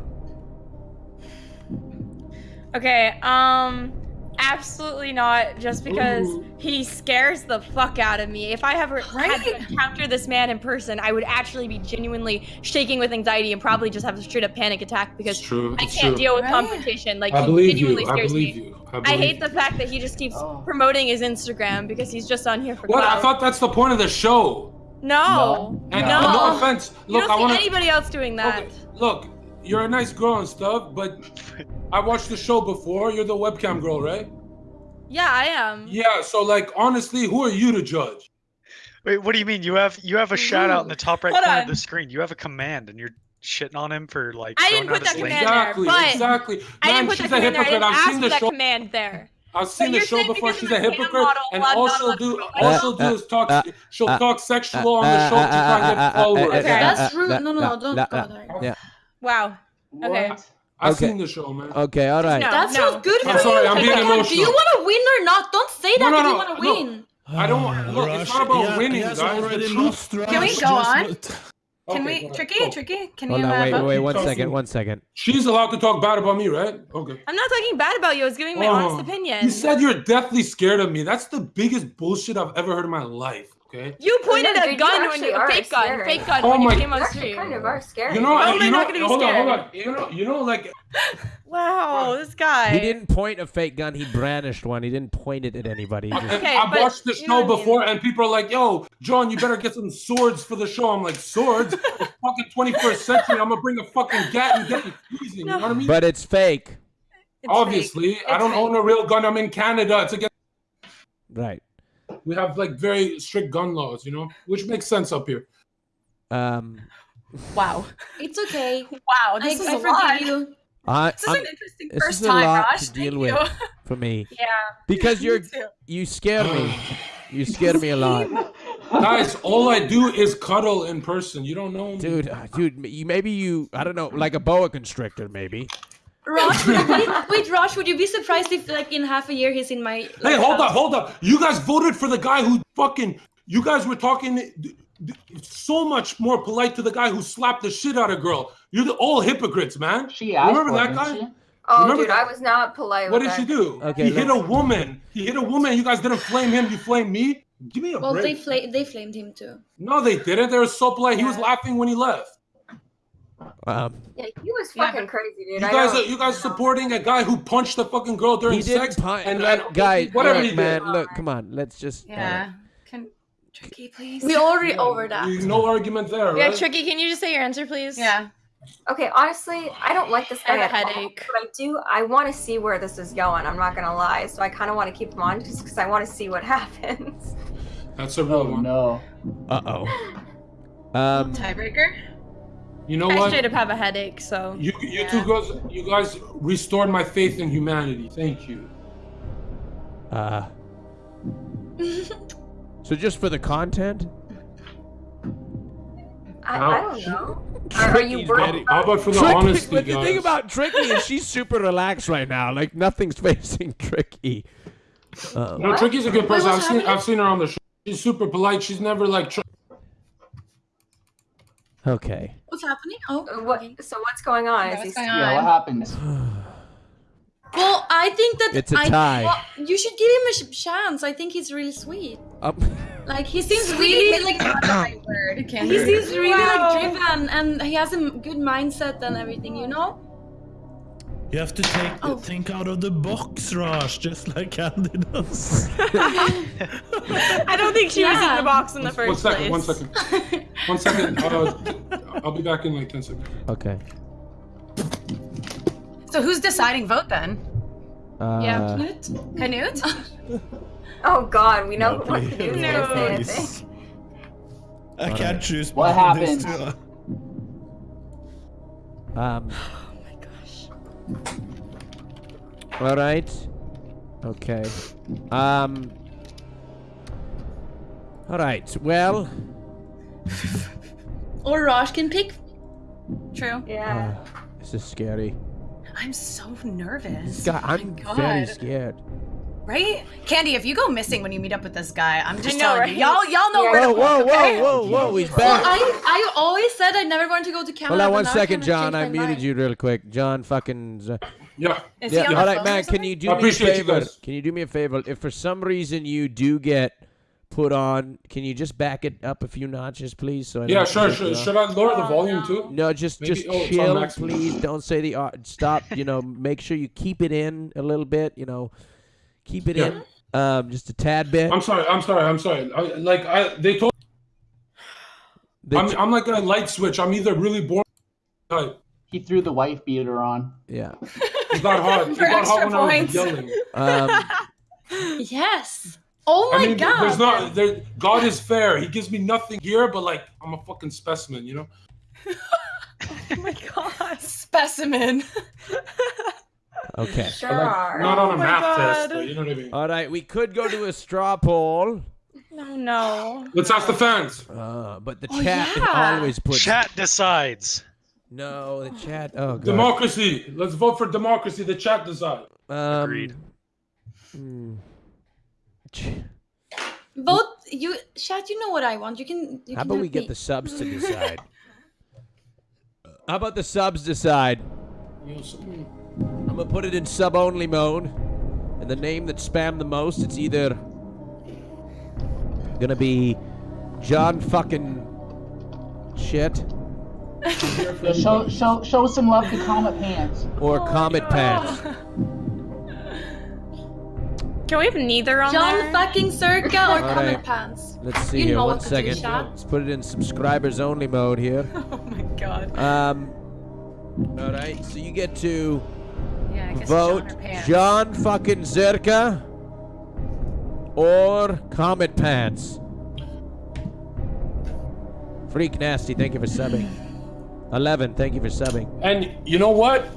Okay, um, absolutely not. Just because Ooh. he scares the fuck out of me. If I ever had to encounter this man in person, I would actually be genuinely shaking with anxiety and probably just have a straight up panic attack because true. I can't true. deal with Right? confrontation. Like I he believe genuinely you. I scares believe me. you. I, I hate you. the fact that he just keeps Oh. promoting his Instagram because he's just on here for What? clout. I thought that's the point of the show. No, And no. uh, no offense. You Look, don't I see want to. anybody else doing that. Okay, look, you're a nice girl and stuff, but I watched the show before. You're the webcam girl, right? Yeah, I am. Yeah. So, like, honestly, who are you to judge? Wait, what do you mean? You have you have a shout out in the top right Hold corner on. of the screen. You have a command, and you're shitting on him for like. I throwing didn't put out his that link? command there, Exactly. but exactly. I didn't put she's that a command there. I hypocrite. didn't I've ask for the that show. command there. I've seen the show before. She's a a hypocrite, model, and blah, blah, all she'll do, blah, all blah. she'll do is talk. Uh, she'll uh, talk sexual on the show to try and get followers. Okay. Uh, that's uh, rude. Uh, no, no, no, don't go there. Yeah. Wow. Okay. What? I've Okay. seen the show, man. Okay. All right. No. That sounds good I'm for sorry, you. I'm being Come on, Do emotional. you want to win or not? Don't say that no, if no, you want to no. win. I don't want. Look, it's not about winning, guys. The truth. Can we go on? Can Okay, we. Tricky, Go. Tricky? Can Hold you? on. uh, Wait. vote? Wait. One Talk to second. me. One second. She's allowed to talk bad about me, right? Okay. I'm not talking bad about you. I was giving my Oh, honest opinion. You said you're deathly scared of me. That's the biggest bullshit I've ever heard in my life. Okay. You pointed no, a dude, you gun when actually you are fake gun, scary. fake gun Oh when you my- came You on actually stream. kind of are scary. You know, How I, you not know, gonna be hold on, hold scared? on. You know, you know, like Wow, this guy. He didn't point a fake gun. He brandished one. He didn't point it at anybody. Just- Okay, I've watched the show what I mean. before, and people are like, "Yo, Jon, you better get some swords for the show." I'm like, "Swords? *laughs* It's fucking 21st century. I'm gonna bring a fucking gat and get you freezing." You know what I mean? but it's fake. It's Obviously, fake. I don't fake. own a real gun. I'm in Canada. It's against. Right. We have like very strict gun laws, you know, which makes sense up here. Um. Wow. It's okay. Wow, I, this is I a forgive lot. you. I, This is I'm- an interesting this first a time, lot Raj. to deal Thank with you. *laughs* for me *laughs* Yeah. *laughs* because you're you scare me. You scare me a lot, Guys, all I do is cuddle in person. You don't know me. dude. uh, Dude, you maybe you I don't know like a boa constrictor maybe. Rosh, would wait, Rosh, would you be surprised if, like, in half a year he's in my? Hey, hold house? up, hold up. You guys voted for the guy who fucking. You guys were talking d- d- so much more polite to the guy who slapped the shit out of girl. You're the, all hypocrites, man. She asked Remember that guy? she? Oh, Remember dude, that- I was not polite. What with did she do? Okay, he hit a woman. He hit a woman. You guys didn't flame him. You flamed me. Give me a Well, they break. fla- they flamed him too. no, they didn't. They were so polite. He was laughing when he left. Um, Yeah, he was Yeah, fucking crazy, dude. You guys, are, you guys supporting a guy who punched a fucking girl during he didn't sex? punch. and, look, and guys, whatever look, he man, look, come on, let's just. uh, Yeah. Can Tricky, please? We already over that. No argument there, Yeah, right? Tricky, can you just say your answer, please? Yeah. Okay, honestly, I don't like this I have a at all, headache. but I do. I want to see where this is going. I'm not gonna lie. So I kind of want to keep him on just because I want to see what *laughs* happens. That's a real Oh one. no. Uh oh. *laughs* Um. Tiebreaker. You know what? I what? straight up have a headache, so. You, you two guys, you guys restored my faith in humanity. Thank you. Uh. *laughs* So just for the content. I, I don't know. Are, are you Tricky's worried? How about for the Tricky, honesty, but the guys? thing about Tricky is she's super relaxed right now. Like nothing's *laughs* facing Tricky. Uh, no, Tricky's a good person. what's I've seen, happening? I've seen her on the show. She's super polite. She's never like. Tr- okay. What's happening? Oh, What? So what's going on? Yeah, what's he going Yeah, what on? *sighs* *sighs* *sighs* happens? Well, I think that It's a I, tie. well, you should give him a chance. I think he's really sweet. Um, *laughs* Like he seems *coughs* *coughs* really like not the he seems really Wow. like driven, and he has a good mindset and everything. You know. You have to take Oh. think out of the box, Raj, just like Candy does. *laughs* I don't think she was in the box in the first One second, place. one second. One second. *laughs* Uh, I'll be back in like 10 seconds. okay. So who's deciding vote then? Uh, yeah, Knut. Canute? *laughs* Oh God, we know No, what to please. do. No. Say anything. Please. I can't choose What between these happened? two. Um. Oh my gosh. All right. Okay. Um. All right. Well. Or Raj can pick. True. Yeah. uh, this is scary. I'm so nervous. God, I'm very God. scared. Right? Candy, if you go missing when you meet up with this guy, I'm just know, telling right? you. Y'all y'all know Yeah. where Whoa, to whoa, look, okay? whoa, whoa, whoa! He's Well. I I always said I never wanted to go to Canada. Hold on but one now I second, kinda Jon. I muted mind. you real quick. Jon, fucking. Z- Yeah. Is he Yeah. the All right, man. Can you do I me a appreciate you favor? guys. Can you do me a favor? If for some reason you do get put on, can you just back it up a few notches, please? So I Yeah, sure, take sure. you off? Should I lower the volume too? No, just Maybe- just oh, chill, please. Don't say the uh, stop. You know, make sure you keep it in a little bit. You know, keep it Yeah. in, um, just a tad bit. I'm sorry. I'm sorry. I'm sorry. I, like I, they told. The I'm, ch- I'm like a light switch. I'm either really boring. Type. He threw the wife beater on. yeah. It got hot. *laughs* It For got hot extra when I was yelling. Um, *laughs* Yes. Oh my I mean, god. there's not. There, God is fair. He gives me nothing here, but like I'm a fucking specimen, you know. *laughs* Oh my god. Specimen. okay. Sure like, are. not on a Oh my math test, but you know what I mean. All right, we could go to a straw poll, No, no. Let's ask the fans. uh, but the Oh, chat yeah. always puts Chat decides. no. The chat. Oh god. Democracy. Let's vote for democracy. The chat decides. Um, Agreed. hmm. Ch- Vote you chat. You know what I want. You can. You How can about we help get me. the subs to decide? *laughs* How about the subs decide? You know, so- I'm gonna put it in sub only mode, and the name that spammed the most, it's either gonna be Jon fucking shit show, show, show some love to Comet Pants. or Comet oh. Pants. *laughs* Can we have neither on Jon there? fucking Zherka or All Comet right. Pants. Let's see You here. know One what to do, Let's put it in subscribers only mode here. *laughs* Oh my god. Um. All right. So you get to Yeah, vote Jon. Jon fucking Zherka or Comet Pants. Freak Nasty, thank you for subbing. *laughs* 11, thank you for subbing. And you know what?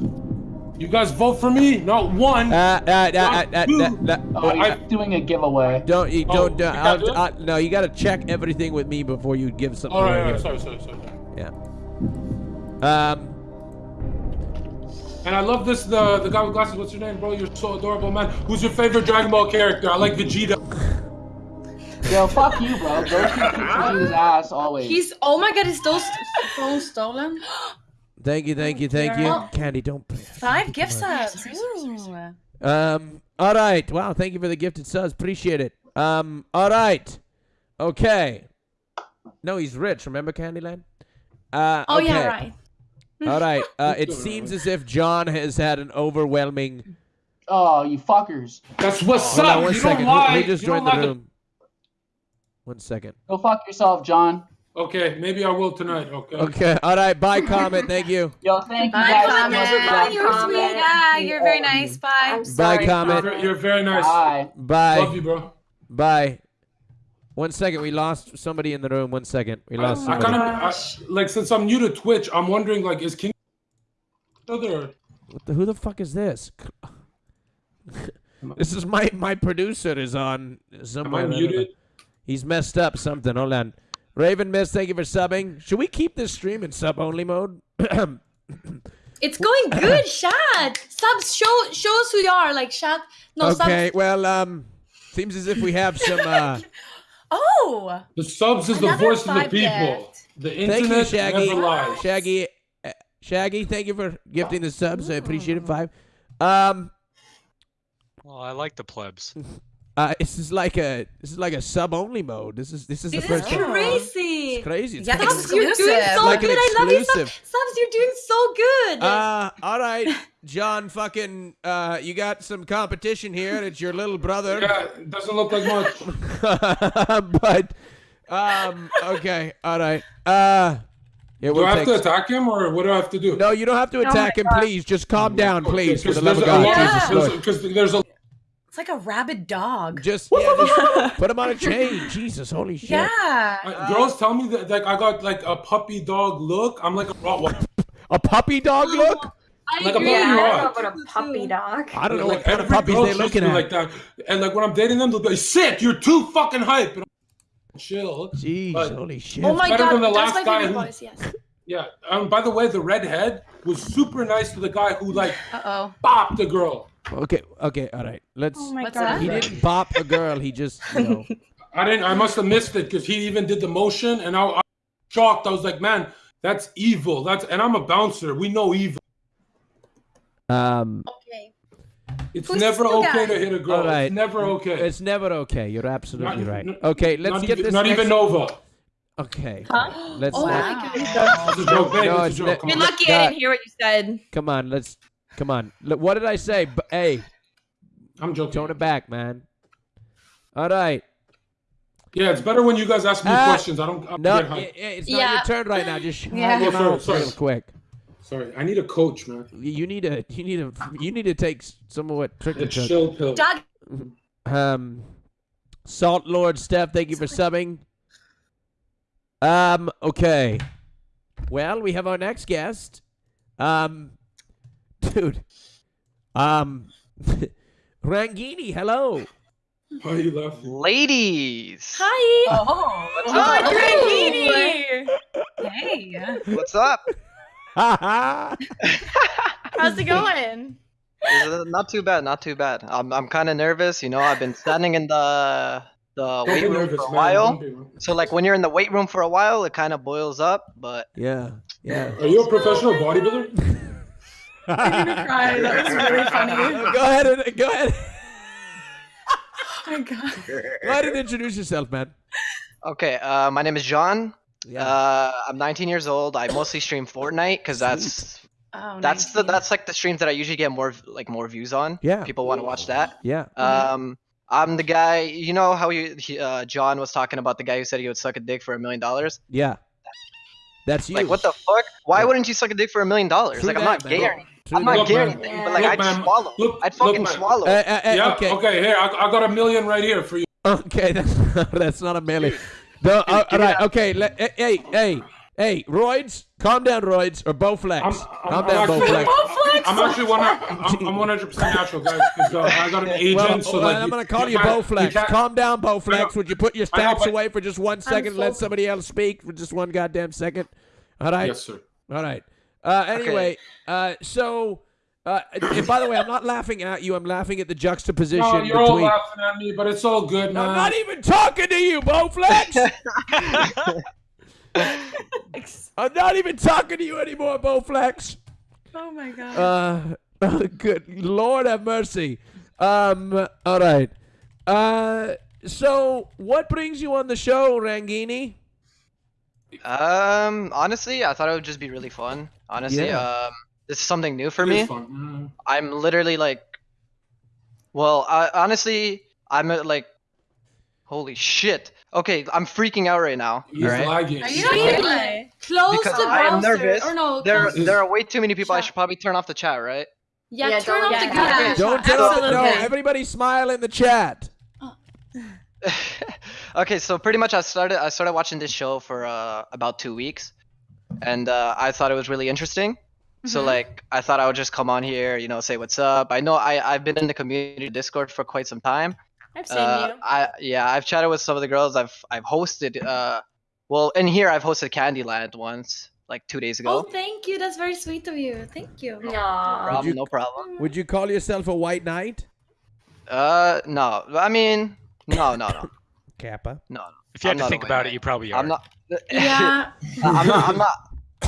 You guys vote for me, not one. Uh, uh, uh, uh, uh, uh, uh, Oh, uh, he's doing a giveaway. don't you Oh, don't you uh, can't do? I'll- I- no you gotta check everything with me before you give something all right, away all right, here. sorry, sorry, sorry. sorry. yeah um And I love this. The the guy with glasses. What's your name, bro? You're so adorable, man. Who's your favorite Dragon Ball character? I like Vegeta. Yo, fuck you, bro. Goku kicks his ass always. He's. Oh my god. Is those phones stolen? *gasps* *gasps* thank you thank you thank you Yeah. candy don't play Five gift subs. Um all right wow thank you for the gifted subs appreciate it um all right okay no he's rich remember candyland uh Oh okay. yeah, right. *laughs* all right uh it seems as if jon has had an overwhelming Oh, you fuckers. That's what's hold up. on one you second don't lie. he just You don't joined the lie to- room one second Go fuck yourself, Jon. Okay, maybe I will tonight. Okay. okay all right bye comment thank you *laughs* Yo, thank you Bye, guys so Comet. much for Bye, you're dropping sweet. by. Yeah, you're very nice. Bye. I'm sorry. Comet. You're, you're very nice. Bye. bye Love you, bro. bye one second we lost somebody in the room one second we lost I somebody kind of like since I'm new to Twitch, I'm wondering like is King other What the, who the fuck is this? *laughs* this is my my producer is on am I somewhere. I don't know. muted? He's messed up something. Hold on. Raven Miss, thank you for subbing. Should we keep this stream in sub only mode? *coughs* It's going good, chat. Subs, show show us who you are. Like chat. No okay, subs. well, um, seems as if we have some. Uh, *laughs* Oh. The subs is the Another voice of the people. gift. The thank internet you, Shaggy. never lies. Shaggy, uh, Shaggy, thank you for gifting the subs. I appreciate it. Five. Um, Well, I like the plebs. *laughs* Uh, this is like a this is like a sub only mode. This is this is This the is first time. crazy. It's crazy. It's Yeah, crazy. Subs, you're doing so Like good. I love you, Subs. Subs, you're doing so good. Uh, all right, Jon. Fucking, uh, you got some competition here. It's your little brother. Yeah, doesn't look like much. *laughs* but, um, okay, all right. Uh, yeah, Do we'll I have take. to attack him or what do I have to do? no, you don't have to attack him. Please, just calm down, please, for the love of God, lot- Jesus Lord. Because there's a It's like a rabid dog. Just, yeah, just put him on a chain. Jesus, holy shit. Yeah. Uh, girls tell me that like I got like a puppy dog look. I'm like a Rottweiler. A puppy dog look? I like a agree. puppy Yeah, I don't know dog. about a puppy dog. I don't know like what kind of every puppies they're treats looking me at. like that. And like when I'm dating them, they'll be like, "Sick, you're too fucking hype." And I'm chill. Jeez, But- holy shit. Oh my better god, than the that's last my guy favorite who- voice. Yes. *laughs* Yeah. Um. By the way, the redhead was super nice to the guy who like Uh oh. bopped the girl. Okay, okay, all right. Let's. Oh my god. he didn't bop a girl. He just, you know. *laughs* I didn't. I must have missed it because he even did the motion, and I, I was shocked. I was like, "Man, that's evil." That's and I'm a bouncer. We know evil. Um, Okay. It's Who's never okay guy? to hit a girl. All right. It's never okay. it's never okay. You're absolutely Not- right. Okay, let's get even, this. Not next- even Nova. Okay. Huh? Let's. Oh let- my god. It's a joke. No, it's it's a joke. You're on. lucky I didn't hear what you said. Come on, let's. Come on. Look, what did I say? B- hey, I'm joking. tone it back, man. All right. Yeah, it's better when you guys ask me Ah, questions. I don't. I No, get i- i- hyped. it's not Yeah. your turn right now. Just shut Yeah. your Oh, sorry, sorry. real quick. Sorry, I need a coach, man. You need a. You need a. You need to take some of what trick A chill pill. Doug. Um, Salt Lord Steph, thank you for subbing. Um, okay. Well, we have our next guest. Um, dude. Um, *laughs* Rangini, hello. Why are you laughing? Ladies, Hi. Oh. What's Oh, up? Drangini! Hey. what's up? Haha. *laughs* How's it going? Uh, Not too bad, not too bad. I'm I'm kind of nervous. You know, I've been standing in the the Don't weight room nervous, for a while. Man. So like when you're in the weight room for a while, it kind of boils up. But yeah, yeah. Are you a professional bodybuilder? *laughs* Cry. That was really funny. go ahead and go ahead. Oh *laughs* my god. Go ahead and introduce yourself, man. okay, uh, my name is John. Yeah. Uh, I'm 19 years old. I mostly stream Fortnite because that's Oh, that's the that's like the streams that I usually get more like more views on. Yeah. People want to watch that. yeah. Um, I'm the guy. You know how you, he, uh, Jon was talking about the guy who said he would suck a dick for a million dollars. Yeah. That's you. Like what the fuck? Why Yeah. wouldn't you suck a dick for a million dollars? Like I'm that, not man. gay or anything. True I'm not Look, gay or man. anything. Yeah. But like Look, I'd man. swallow. Look- I'd fucking man. swallow. Uh, uh, uh, yeah. okay. Okay. Here, I, I got a million right here for you. Okay, that's *laughs* that's not a million. No, uh, all right. Okay. Let, eh, hey, hey, hey, Roids, calm down, Roids, or Bowflex. I'm, calm I'm, down, I'm actually, Bowflex. I'm actually one. I'm, I'm 100 percent natural, guys. 'cause, uh, I got an agent, Well, so well, like I'm gonna call you, can't- Bowflex. can't- Calm down, I Bowflex. Would you put your I know, stacks away for just one second? and let somebody else speak for just one goddamn second. All right. Yes, sir. All right. Uh, anyway, uh, so. Uh, and by the way, I'm not laughing at you. I'm laughing at the juxtaposition No, you're all laughing at me, but it's all good, man. I'm not even talking to you, Bowflex. *laughs* *laughs* I'm not even talking to you anymore, Bowflex. Oh my god. Uh, oh, good Lord have mercy. Um, all right. Uh, so what brings you on the show, Rangini? Um, honestly, I thought it would just be really fun. Honestly, Yeah. um, this is something new for It me. is fun. Mm. I'm literally like, well, I, honestly, I'm like, holy shit. Okay, I'm freaking out right now. He's alright? lagging. Are you He's not lagging. Close Because the I am browser. nervous. Or no, There, there are way too many people. I should probably turn off the chat, right? yeah, Yeah, turn don't off the let camera. that happen. Don't tell us. No, Absolutely. everybody smile in the chat. *laughs* okay, so pretty much I started I started watching this show for uh, about two weeks, and uh, I thought it was really interesting. So Mm-hmm. like I thought I would just come on here, you know, say what's up. I know I I've been in the community Discord for quite some time. I've seen Uh, you. I yeah I've chatted with some of the girls. I've I've hosted uh well in here I've hosted Candyland once like two days ago. Oh, thank you. That's very sweet of you. Thank you. No Aw. problem, you- no problem. Would you call yourself a white knight? Uh no I mean no no no *coughs* Kappa. no. If you had I'm to think about knight. it, you probably are. I'm not. *laughs* *laughs* Yeah. I'm not. I'm not.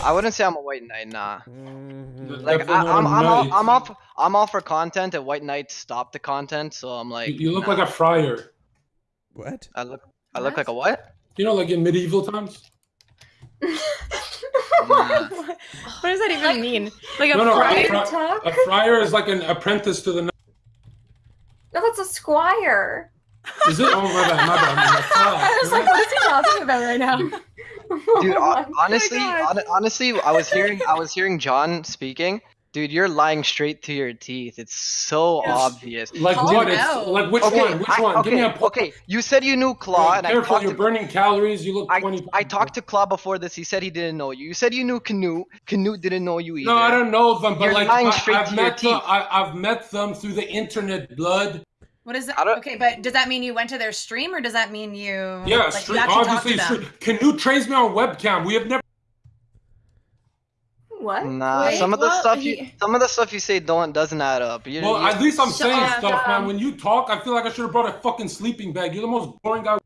I wouldn't say I'm a white knight. Nah. Mhm. Like Definitely I, not I'm, a I'm, all. I'm all, I'm all for content, and white knight stopped the content. So I'm like, you look nah. like a friar. What? I look, I look like a what? You know, like in medieval times. *laughs* Nah. what does that even mean? Like a No, no, friar? a, fri- a friar is like an apprentice to the. knight. No, that's a squire. Is it? Oh my bad, my bad. My bad. *laughs* I was like, what is he talking about right now? *laughs* Dude, *laughs* Oh honestly, God. hon- honestly, I was hearing, I was hearing Jon speaking. Dude, you're lying straight to your teeth. It's so Yes. obvious. Like Call what? him It's like which okay, one? Which I- one? okay, Give me a po- okay. You said you knew Claw, and I Careful, talked you're to burning calories. You look I, 20. I talked to Claw before this. He said he didn't know you. You said you knew Knut. Knut didn't know you either. No, I don't know them, but You're like lying I, straight I've to met them. teeth. I, I've met them through the internet, blood. What is that? I don't- Okay, but does that mean you went to their stream or does that mean you Yeah, like, stream, you actually obviously. to them? Stream. Knut trains me on webcam. We have never. What? Nah, Wait, some of the well, stuff you, he- some of the stuff you say don't doesn't add up. You, Well, you- at least I'm Shut saying up, stuff, Dom. man. When you talk, I feel like I should have brought a fucking sleeping bag. You're the most boring guy.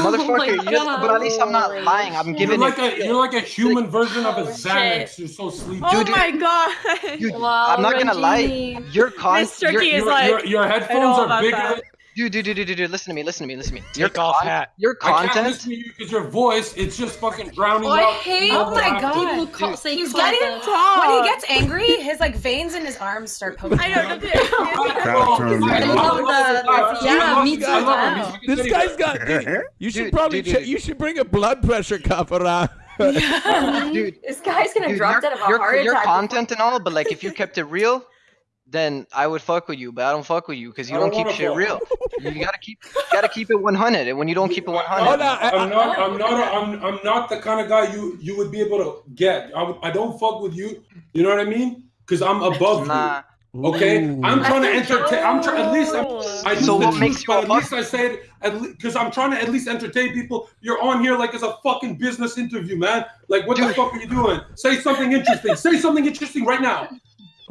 Motherfucker. Oh my you but at least I'm not lying. I'm You're giving like it. a you're like a human version of a Oh, Xanax. shit. You're so sleepy. Oh my god. Dude, Wow, I'm not gonna lie. Reggie. Your con, This turkey your, is your, like, your, your headphones are about bigger. that. Than, dude, dude, dude, dude, dude, listen to me, listen to me, listen to me. Your Take off hat. Your content. I can't content. listen to you because your voice it's just fucking drowning Oh, I hate Oh my when God. people call, say He's getting Talk. when he gets angry, his like veins in his arms start poking. I know. don't Crowd turn. I love that. Yeah, me too. I love Wow. him. This guy's got. Dude, you should Dude, probably. dude, dude. you should bring a blood pressure cuff around. *laughs* dude, This guy's gonna dude, drop your, dead of a your, heart your attack. content and all, but like if you kept it real, then I would fuck with you. But I don't fuck with you because you I don't don't keep shit fuck. real. You gotta keep, you gotta keep it 100. And when you don't keep it 100, Hold on, I- I'm not. I'm not. A, I'm. I'm not the kind of guy you you would be able to get. I, I don't fuck with you. You know what I mean? Because I'm above nah. you. Okay. Ooh. I'm trying to entertain. I'm trying. At least. I'm, I So what the makes truth, you but At least I say it. At because I'm trying to at least entertain people. You're on here like it's a fucking business interview, man. Like what the fuck are you doing? Say something interesting. Say something interesting right now.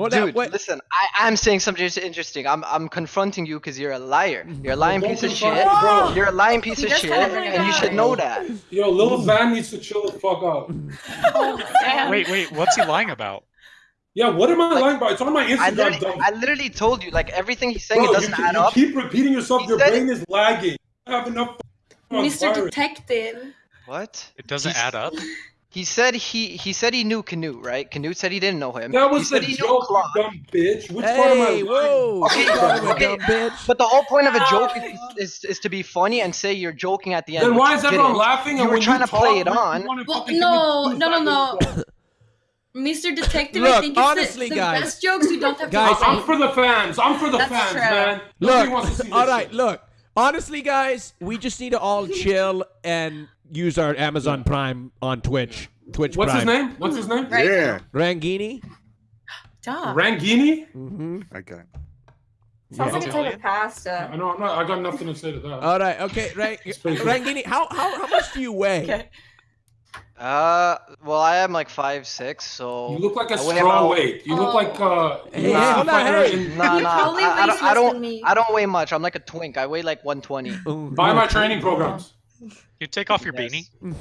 Hold on, Dude, wait. listen, I, I'm saying something interesting. I'm, I'm confronting you because you're a liar. You're a lying piece of shit. bro. You're a lying piece of shit, kinda bring it and you should know that. Yo, Lil Van needs to chill the fuck out. Damn. Wait, wait, what's he lying about? Yeah, what am I Like, lying about? It's on my I Instagram. literally. I literally told you, like everything he's saying, Bro, it doesn't you, add you up. keep repeating yourself. He Your brain is lagging. I have enough. Mr. virus. Detective. What? It doesn't He's- add up. He said he he said he knew Knut, right? Knut said he didn't know him. That was the he knew joke, Claude. you dumb bitch. Which part am I Hey, whoa! Okay, You called him a okay. bitch. But the whole point of a joke is, is, is to be funny and say you're joking at the end. Then why is everyone laughing? You and were when trying to talk, play it you- you on. Well, fucking no, no, no, no. Mr. Detective, Look, I think it's honestly, the, the guys. best jokes you don't have to Guys, say. I'm for the fans. I'm for the That's fans, true. man. Nobody wants to see Look, this all right, shit. look. Honestly, guys, we just need to all *laughs* chill and use our Amazon Prime on Twitch. Twitch What's his name? What's his name? Right. Yeah. Rangini. Duh. Rangini? Mm-hmm. Okay. Sounds like a type of pasta. I know. I'm not, I got nothing to say to that. All right, okay, Right. *laughs* Rangini. How how how much do you weigh? Okay. Uh, well, I am like five six, so you look like a I weigh straw about- weight. You look Oh. like uh. Hey, you hold on, hey. Nah, nah. I, I weighs don't. I don't. I don't weigh much. I'm like a twink. I weigh like 120. Ooh, Buy my training programs. You take off your Yes. beanie.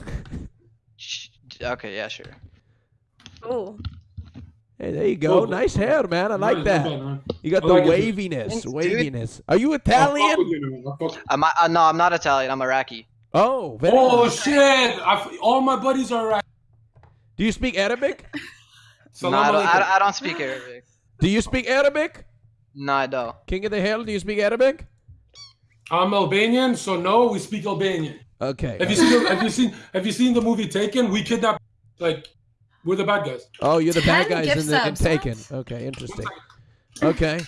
Shh, Okay, yeah, sure. Ooh. Hey, there you go. Oh. Nice hair, man. I like that. man. You got I the like it. waviness. Thanks, dude. waviness. Are you Italian? with you, man. I'll fuck with you. I'm. Uh, no, I'm not Italian. I'm Iraqi. Oh, very Oh nice. shit! I, all my buddies are right. Do you speak Arabic? *laughs* No, Salam I don't. alaikum. I, I don't speak Arabic. *laughs* Do you speak Arabic? No, I don't. King of the Hill, do you speak Arabic? I'm Albanian, so no, we speak Albanian. Okay. Have you seen? The, have you seen? Have you seen the movie Taken? We kidnap, like, we're the bad guys. Oh, you're the bad guys in the in. Taken. Okay, interesting. Okay.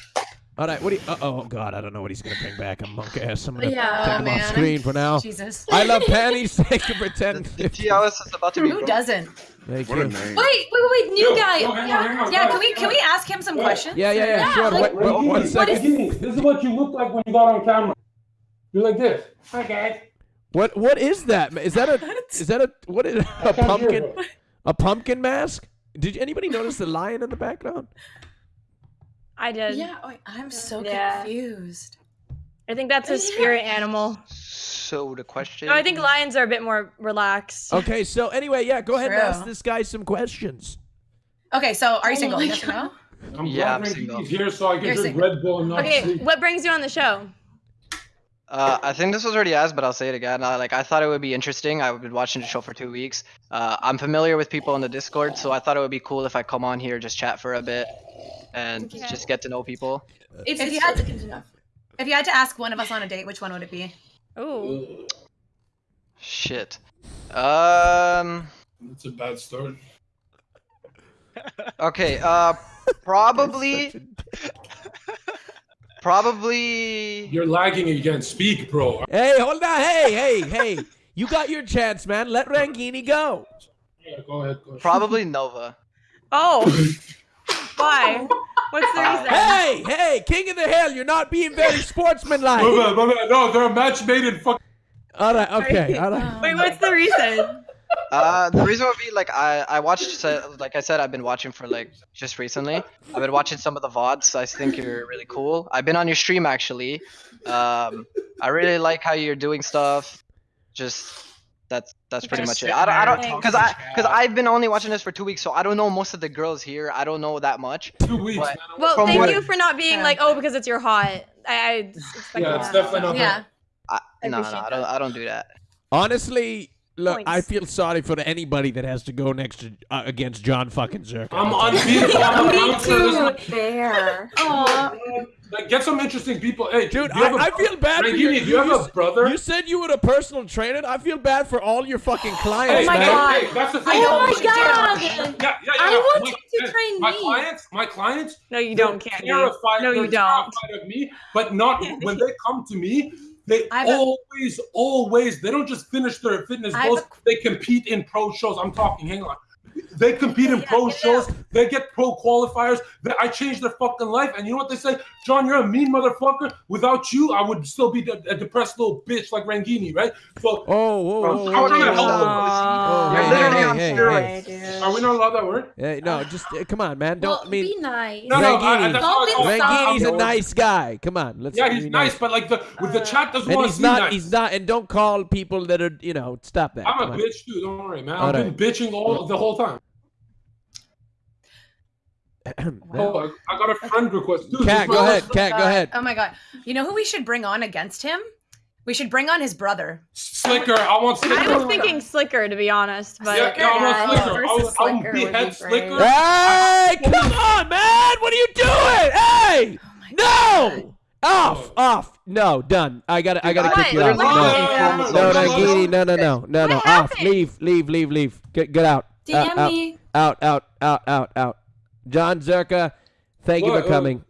All right. What do you? Uh, oh God, I don't know what he's gonna bring back. A monk ass. I'm gonna Yeah, take oh, him man. off screen for now. Jesus. I love panties. Thank you for The, 10. the TOS is about to be. Who broken. doesn't? Thank What you. Wait, wait, wait, wait, new Yo, guy. yo, hang on, hang on, Yeah, guys, can we can we ask him some Wait. questions? Yeah, yeah, yeah. Yeah, sure. like- Wait, wait, one Rangini, second. Rangini, This is what you look like when you got on camera. You're like this. Hi guys. What what is that? Is that a *laughs* is that a what is a pumpkin a pumpkin mask? Did anybody notice the lion in the background? I did. Yeah, wait, I'm so Yeah. confused. I think that's a spirit animal. So the question. No, I think lions are a bit more relaxed. Okay, so anyway, yeah, go ahead and ask this guy some questions. Okay, so are you oh single? my Yes or no? I'm Yeah, glad I'm single. Rankini's here so I can You're drink single. Red Bull and not Okay, sleep. what brings you on the show? Uh, I think this was already asked, but I'll say it again. Uh, like I thought it would be interesting. I've been watching the show for two weeks. Uh, I'm familiar with people in the Discord, so I thought it would be cool if I come on here, just chat for a bit, and Okay. just get to know people. It's, If you had to- good enough. If you had to ask one of us on a date, which one would it be? Oh. Shit. Um. It's a bad start. Okay. Uh. *laughs* Probably. *laughs* Probably. You're lagging again. Speak, bro. Hey, hold on. Hey, hey, hey. You got your chance, man. Let Rangini go. Yeah, go ahead. Go ahead. Probably Nova. *laughs* Oh. Why? What's the reason? Hey, hey, King of the Hill, you're not being very sportsmanlike. My bad, my. No, they're a match made in fuck. All right, okay, all right. Wait, what's the reason? Uh, the reason would be like I I watched like I said I've been watching for like just recently. I've been watching some of the vods. I think you're really cool. I've been on your stream actually. Um, I really like how you're doing stuff. Just that's that's pretty Just much it. I don't I don't because I because I've been only watching this for two weeks, so I don't know most of the girls here. I don't know that much. Two weeks, But- Well, thank what- you for not being Yeah. like, oh, because it's your hot. I, I expect Yeah, it's definitely not Yeah. I, I no, no, appreciate I don't I don't do that. Honestly, look, I feel sorry for anybody that has to go next to uh, against Jon fucking Zherka. I'm unbeatable. I'm an *laughs* Me announcer. Too. Fair. Aw. Like, get some interesting people. Hey, Dude, do you I, a I feel bad for you. Do you have a brother? You said you were a personal trainer. I feel bad for all your fucking clients, Hey, my man. God. Hey, that's the thing. Oh my Yeah, god! yeah, yeah. yeah, I yeah. want My- you to hey, train my me. clients, my clients. No, you they're don't, Candy. Terrified, No, you they're don't. Terrified of me, but not *laughs* when they come to me. They I have a- always, always. They don't just finish their fitness I have goals. a- They compete in pro shows. I'm talking. Hang on. They compete in pro get it shows. out. They get pro qualifiers. They, I changed their fucking life. And you know what they say? Jon, you're a mean motherfucker. Without you, I would still be a, a depressed little bitch like Rangini, right? So, Oh, whoa, whoa, Bro, whoa, I'm whoa, trying to whoa, help whoa. them. Oh, You're hey, literally hey, on hey, steroids. hey. are we not allowed that word? Hey, no, just uh, come on, man. Don't Well, I mean be nice. No, no, I, I, Rangini. I Don't call it. insult Rangini's a nice guy. Come on, let's. Yeah, he's nice, but like the with the chat doesn't want to he's not. nice. He's not. And don't call people that are. You know, stop that. I'm a bitch too. Don't worry, man. I've been bitching all the whole time. Oh, *clears throat* I, I got a friend request too. Cat, go ahead. Cat, go ahead. Oh my god. You know who we should bring on against him? We should bring on his brother. Slicker. I want Slicker. I was thinking slicker, to be honest, but yeah, yeah, I want uh, Slicker. I versus was, I Slicker would would be behead. Slicker. Hey, come on, man! What are you doing? Hey, oh no! Off, off. No, done. I got. to I got to What? kick you out. Literally No, no no, influence on no, the Gini, no, no, no, no, no. What Off. happened? Leave, leave, leave, leave. Get, get out. DM out, out, me. out, out, out, out, out. Jon Zherka, thank you for uh, coming.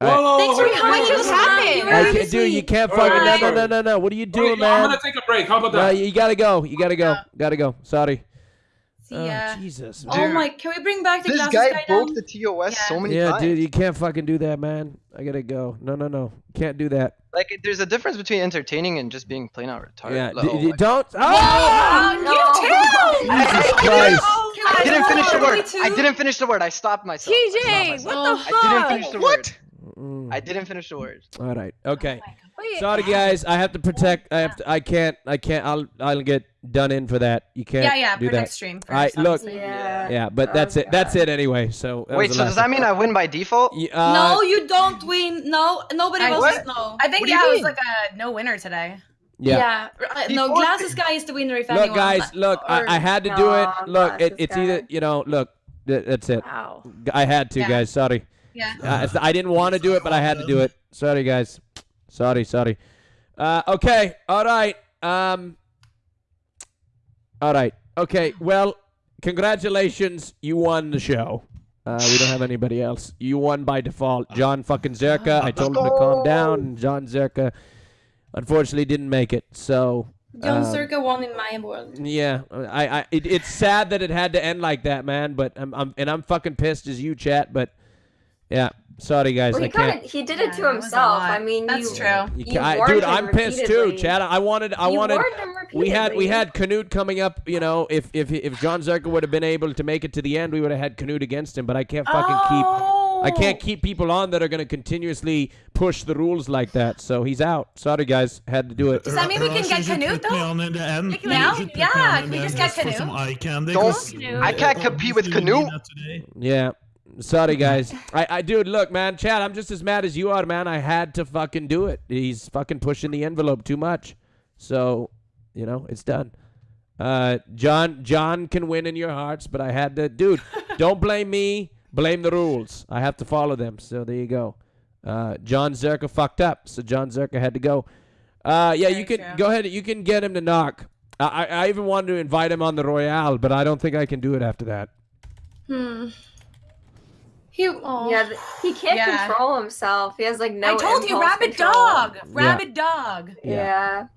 Whoa, whoa, Thanks for coming. whoa, just happened? You I can't, dude, you can't All right, fucking. No, no, no, no, no. What are you Wait, man? I'm gonna take a break. How about No, that? you gotta go. You gotta go. Gotta go. Sorry. See Oh, ya. Jesus. Oh my! Can we bring back the This glasses guy guy broke down? the TOS so Yeah. many Yeah, times. dude, you can't fucking do that, man. I gotta go. No, no, no. Can't do that. Like, there's a difference between entertaining and just being plain out retarded. Yeah, Like, d- oh d- don't. Oh! Oh, No. you too! Jesus Christ. I didn't finish the word. too. I didn't finish the word. I stopped myself. I stopped TJ, myself. what the I didn't fuck? finish the word. Mm. I didn't finish the word. All right. Okay. Wait, Sorry, guys. I have to protect. I have to. I can't. I can't. I'll. I'll get done in for that. You can't. Yeah, yeah, do protect that. stream. All right. first, Look. Yeah. Yeah, but that's it. That's it anyway. So. Wait, so does that mean I win by default? one. Uh, no, you don't win. No, nobody I- votes What? no. I think What do yeah, it was like a no winner today. Yeah. yeah. no, Before- glasses guy is the winner if Look, anyone. guys. Look, I, or- I had to do it. Look, it, it's guy. either you know. Look, that's it. Wow. I had to, Yeah. guys. Sorry. Yeah. Uh, I didn't want to do it, but I had to do it. Sorry, guys. Sorry, sorry. Uh, okay. All right. Um. All right. Okay. Well, congratulations. You won the show. Uh, we don't have anybody else. You won by default. Jon fucking Zherka. I told him to calm down, Jon Zherka unfortunately didn't make it. So. Jon um, Zherka won in my world. yeah, I, I, it, it's sad that it had to end like that, man. But I'm, I'm, and I'm fucking pissed as you, chat. But yeah, sorry guys, Well, I he can't. kind of he did it Yeah, to that was a himself. lot. I mean, That's you, true. You You I- dude, him I'm pissed too. Chad. I wanted, I You wanted. him We had, we had Knut coming up. You know, if if if Jon Zherka would have been able to make it to the end, we would have had Knut against him. But I can't fucking keep. Oh, I can't keep people on that are going to continuously push the rules like that. So he's out. Sorry, guys. Had to do it. Does that mean we can get you Knut though? on in the end. Like now? should put me Yeah, can we just end get Knut? Don't- I can't compete with obviously Knut. need that today. Yeah. Sorry, guys. I, I, dude, look, man, Chad, I'm just as mad as you are, man. I had to fucking do it. He's fucking pushing the envelope too much. So, you know, it's done. Uh, Jon, Jon can win in your hearts, but I had to, dude. *laughs* don't blame me. Blame the rules. I have to follow them. So there you go. Uh, Jon Zherka fucked up, so Jon Zherka had to go. Uh, yeah, you can true. go ahead. You can get him to knock. I, I I even wanted to invite him on the Royale, but I don't think I can do it after that. Hmm. He. Oh. Yeah, he can't Yeah. control himself. He has like no. I told you, impulse rabid control. dog, rabid dog. Yeah.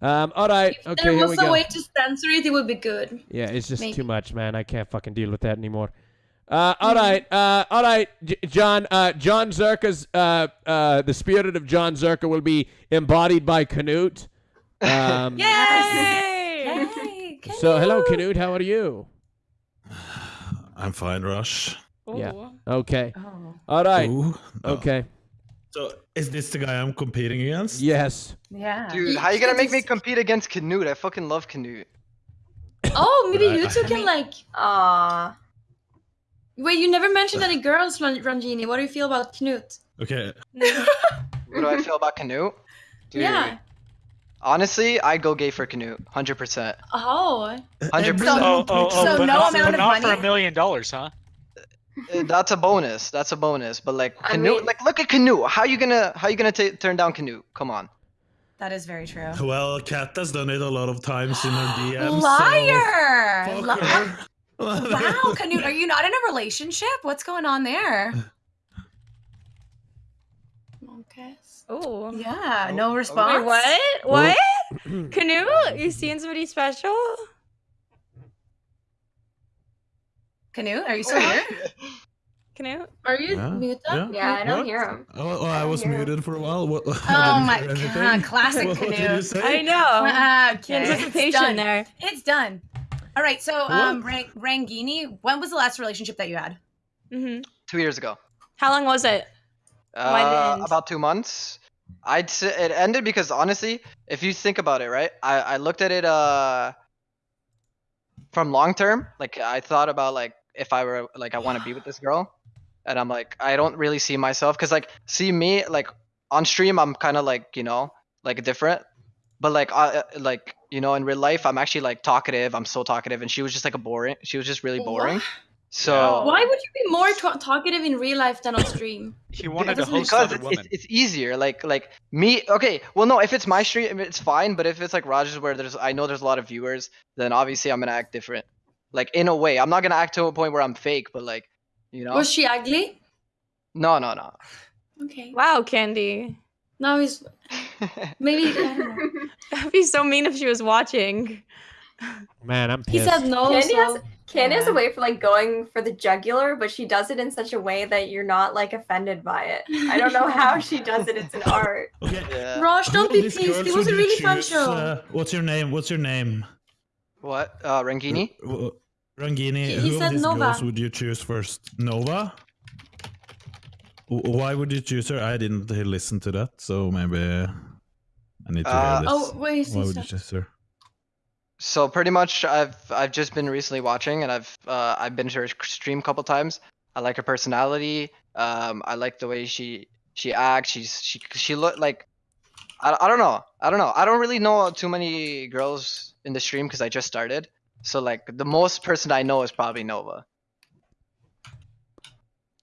Um, all right. If Okay, there here was we a go. way to censor it, it would be good. Yeah, it's just Maybe. too much, man. I can't fucking deal with that anymore. Uh, all right, uh, all right, J- Jon. Uh, Jon Zherka's uh, uh, the spirit of Jon Zherka will be embodied by Knut. Um, *laughs* Yay! Yay, So, hello, Knut. Knut. How are you? I'm fine, Rush. Yeah. Okay. Oh. All right. Ooh, no. Okay. Oh. So is this the guy I'm competing against? Yes. Yeah. Dude, how you gonna make me compete against Knut? I fucking love Knut. Oh, maybe you two can like. Aw. Wait, you never mentioned any girls, Ran- Ranjini. What do you feel about Knut? Okay. *laughs* What do I feel about Knut? Dude, Yeah. honestly, I'd go gay for Knut, hundred percent, Oh. hundred So- percent. Oh, oh, oh, So no not, amount but of not for a million dollars, huh? Uh, That's a bonus. That's a bonus. But like I mean- like look at Knut. How you gonna how you gonna ta turn down Knut? Come on. That is very true. Well, Kat has done it a lot of times in her DMs. Liar! So Li- her. wow, *laughs* Knut, are you not in a relationship? What's going on there? Okay. Ooh. Yeah, no response. Wait, what? What? *clears throat* Knut? You seeing somebody special? Knut, are you still here? Knut? Are you Yeah, muted? yeah. Yeah, I don't What? hear him. Oh, well, I was Yeah. muted for a while. What, *laughs* Oh I my didn't hear god, anything. classic What, what did Knut. you say? I know. Ah, okay. It's Anticipation there. It's done. All right, so um, Rang- Rangini, when was the last relationship that you had? hmm Two years ago. How long was it? Why it Uh, about two months. I'd say it ended because honestly, if you think about it, right? I, I looked at it uh from long term. Like I thought about like if I were like I want to be with this *sighs* girl, and I'm like I don't really see myself because like see me like on stream I'm kind of like you know like different, but like uh, uh, like you know in real life I'm actually like talkative. I'm so talkative, and she was just like a boring. She was just really boring. So Why would you be more ta- talkative in real life than on stream? *laughs* He wanted to host because other it's, women. it's, it's easier. Like like me. Okay. Well, no. If it's my stream, it's fine. But if it's like Rogers, where there's I know there's a lot of viewers, then obviously I'm gonna act different. Like in a way, I'm not gonna act to a point where I'm fake, but like, you know. Was she ugly? No, no, no. Okay. Wow, Candy. Now he's maybe. I don't know. *laughs* That'd be so mean if she was watching. Man, I'm pissed. He pissed. said no. Candy so- has Candy has a Yeah. way for like going for the jugular, but she does it in such a way that you're not like offended by it. I don't know how she does it. It's an *laughs* art. Okay. Yeah. Rosh, don't Who be of pissed. It was a you really fun show. uh, what's your name? What's your name? What? Uh, Rangini. Rangini. He- he who said of these Nova. girls would you choose first? Nova. W- Why would you choose her? I didn't listen to that, so maybe I need to Uh, hear this. Oh wait, Why would you choose her? So pretty much, I've I've just been recently watching, and I've uh, I've been to her stream a couple times. I like her personality. Um, I like the way she she acts. She's she she look like. I, I don't know. I don't know. I don't really know too many girls in the stream because I just started. So like the most person I know is probably Nova.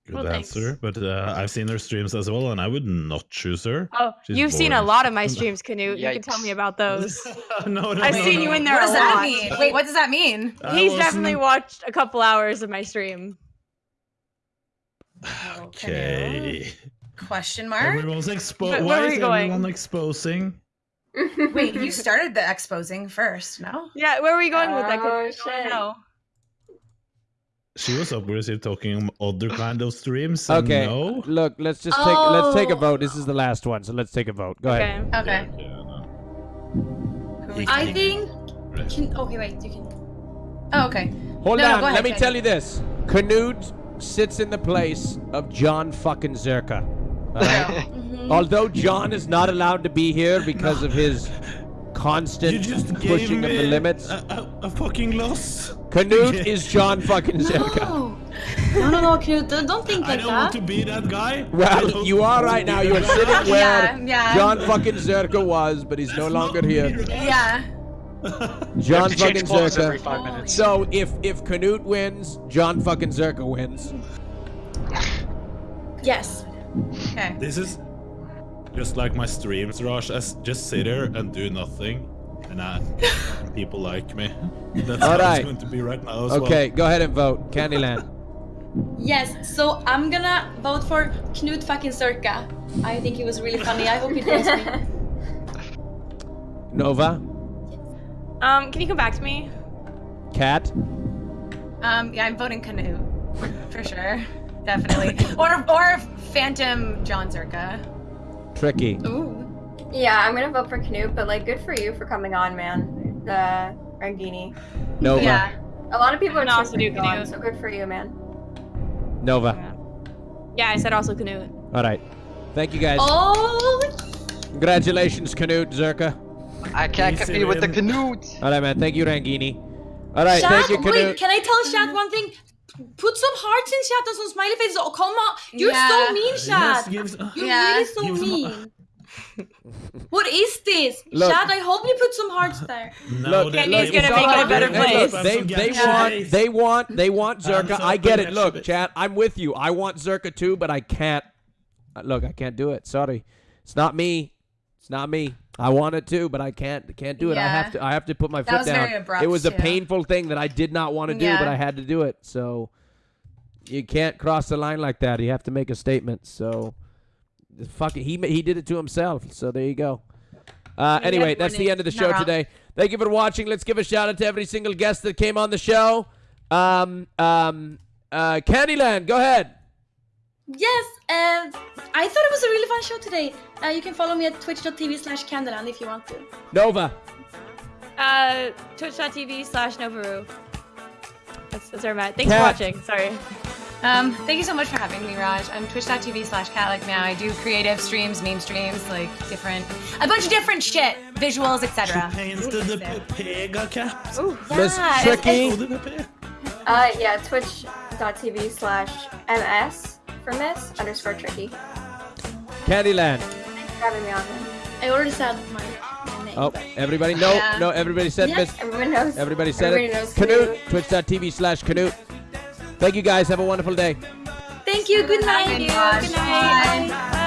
Good Well, thanks. answer, but uh, I've seen her streams as well, and I would not choose her. Oh, She's you've seen a lot of my *laughs* streams, Knut. You can tell me about those. *laughs* no, no, I've no, seen no. you in there What a does that lot. mean? Wait, what does that mean? I He's wasn't- definitely watched a couple hours of my stream. Okay. *sighs* Question mark? Everyone's expo- Where- where Why are is we going? everyone exposing? Wait, you *laughs* started the exposing first, no? Yeah, where are we going with that? 'Cause Oh, I wanna shit. know. She was obviously talking other kind of streams. Okay. No. Look, let's just take let's take a Oh. vote. This is the last one, so let's take a vote. Go ahead. Okay. Okay. Yeah, no. Who are we I think. Can, okay, wait. You can. Oh, okay. Hold No, no, on. go ahead, Let me tell you this. Knut sits in the place of Jon fucking Zherka. all right? *laughs* Although Jon is not allowed to be here because of his constant You just pushing of the limits, A, a, a fucking loss. Knut *laughs* is Jon fucking Zherka. No. No, no, no, Knut, don't- don't think I like don't want to be that guy. Well, *laughs* you are right now. You're *laughs* sitting guy. where Yeah, yeah. Jon fucking Zherka was, but he's no longer here. Yeah. Jon fucking clothes every Zherka. five minutes. So if if Knut wins, Jon fucking Zherka wins. Yes. Okay. This is just like my streams, Raj. I s- just sit here and do nothing, and, I, *laughs* people like me. *laughs* That's All how right. it's going to be right now as Okay, go ahead and vote. Candyland. Yes, so I'm gonna vote for Knut fucking Zherka. I think he was really funny. I hope he joins me. *laughs* Nova. Um, can you come back to me? Cat. Um, yeah, I'm voting Knut. For sure. Definitely. or or Phantom Jon Zherka. Tricky. Ooh. Yeah, I'm gonna vote for Knut, but like, good for you for coming on, man. The Rangini. Nova. Yeah. A lot of people are I'm also do you on, Knut. so good for you, man. Nova. Yeah, I said also Knut. All right. Thank you guys. Oh, Congratulations, Knut Zherka. I can't Easy, compete with the man. Knut. All right, man. Thank you, Rangini. All right, chat, thank you, Knut. wait, can I tell chat one thing? Put some hearts in chat and some smiley faces. Oh, come on. You're Yeah. so mean, Yes, chat. gives- You're Yeah. really so Give some- mean. what is this? Look. Chat, I hope you put some hearts *laughs* there. No, Look, they- Kenny's they- gonna make it a better Hey, place. look, They, they Some want, they want, they want Zherka. some I get it. Look, should- chat, I'm with you. I want Zherka too, but I can't. uh, Look, I can't do it. Sorry, it's not me. It's not me. I want it too, but I can't. Can't do it. I have to. I have to put my That foot down. abrupt, it was a too. painful thing that I did not want to do, but I had to do it. So you can't cross the line like that. You have to make a statement. So fuck it. He he did it to himself. So there you go. Uh, anyway, that's the end of the show today. Thank you for watching. Let's give a shout out to every single guest that came on the show. Um, um, uh, Candyland, go ahead. Yes, and I thought it was a really fun show today. Uh, you can follow me at twitch.tv slash Candeland if you want to. Nova. Uh, twitch.tv slash Novaru. That's, that's where I'm. Thanks Cat. for watching. Sorry. Um, thank you so much for having me, Raj. I'm twitch.tv slash cat like now. I do creative streams, meme streams, like different, a bunch of different shit, visuals, etc. Painted the Pega cap. Miss Yeah, Tricky. Uh, yeah, twitch.tv slash ms for miss underscore tricky. Candyland. Thanks for having me on. Man. I already said my, my name. Oh, everybody, no, Yeah. no, everybody said Yeah. Miss. Everyone knows. Everybody said Everybody it. knows Knut. Knut. Twitch.tv slash Knut. Thank you guys. Have a wonderful day. Thank you. Good night. Thank you, Good night. Bye. Bye.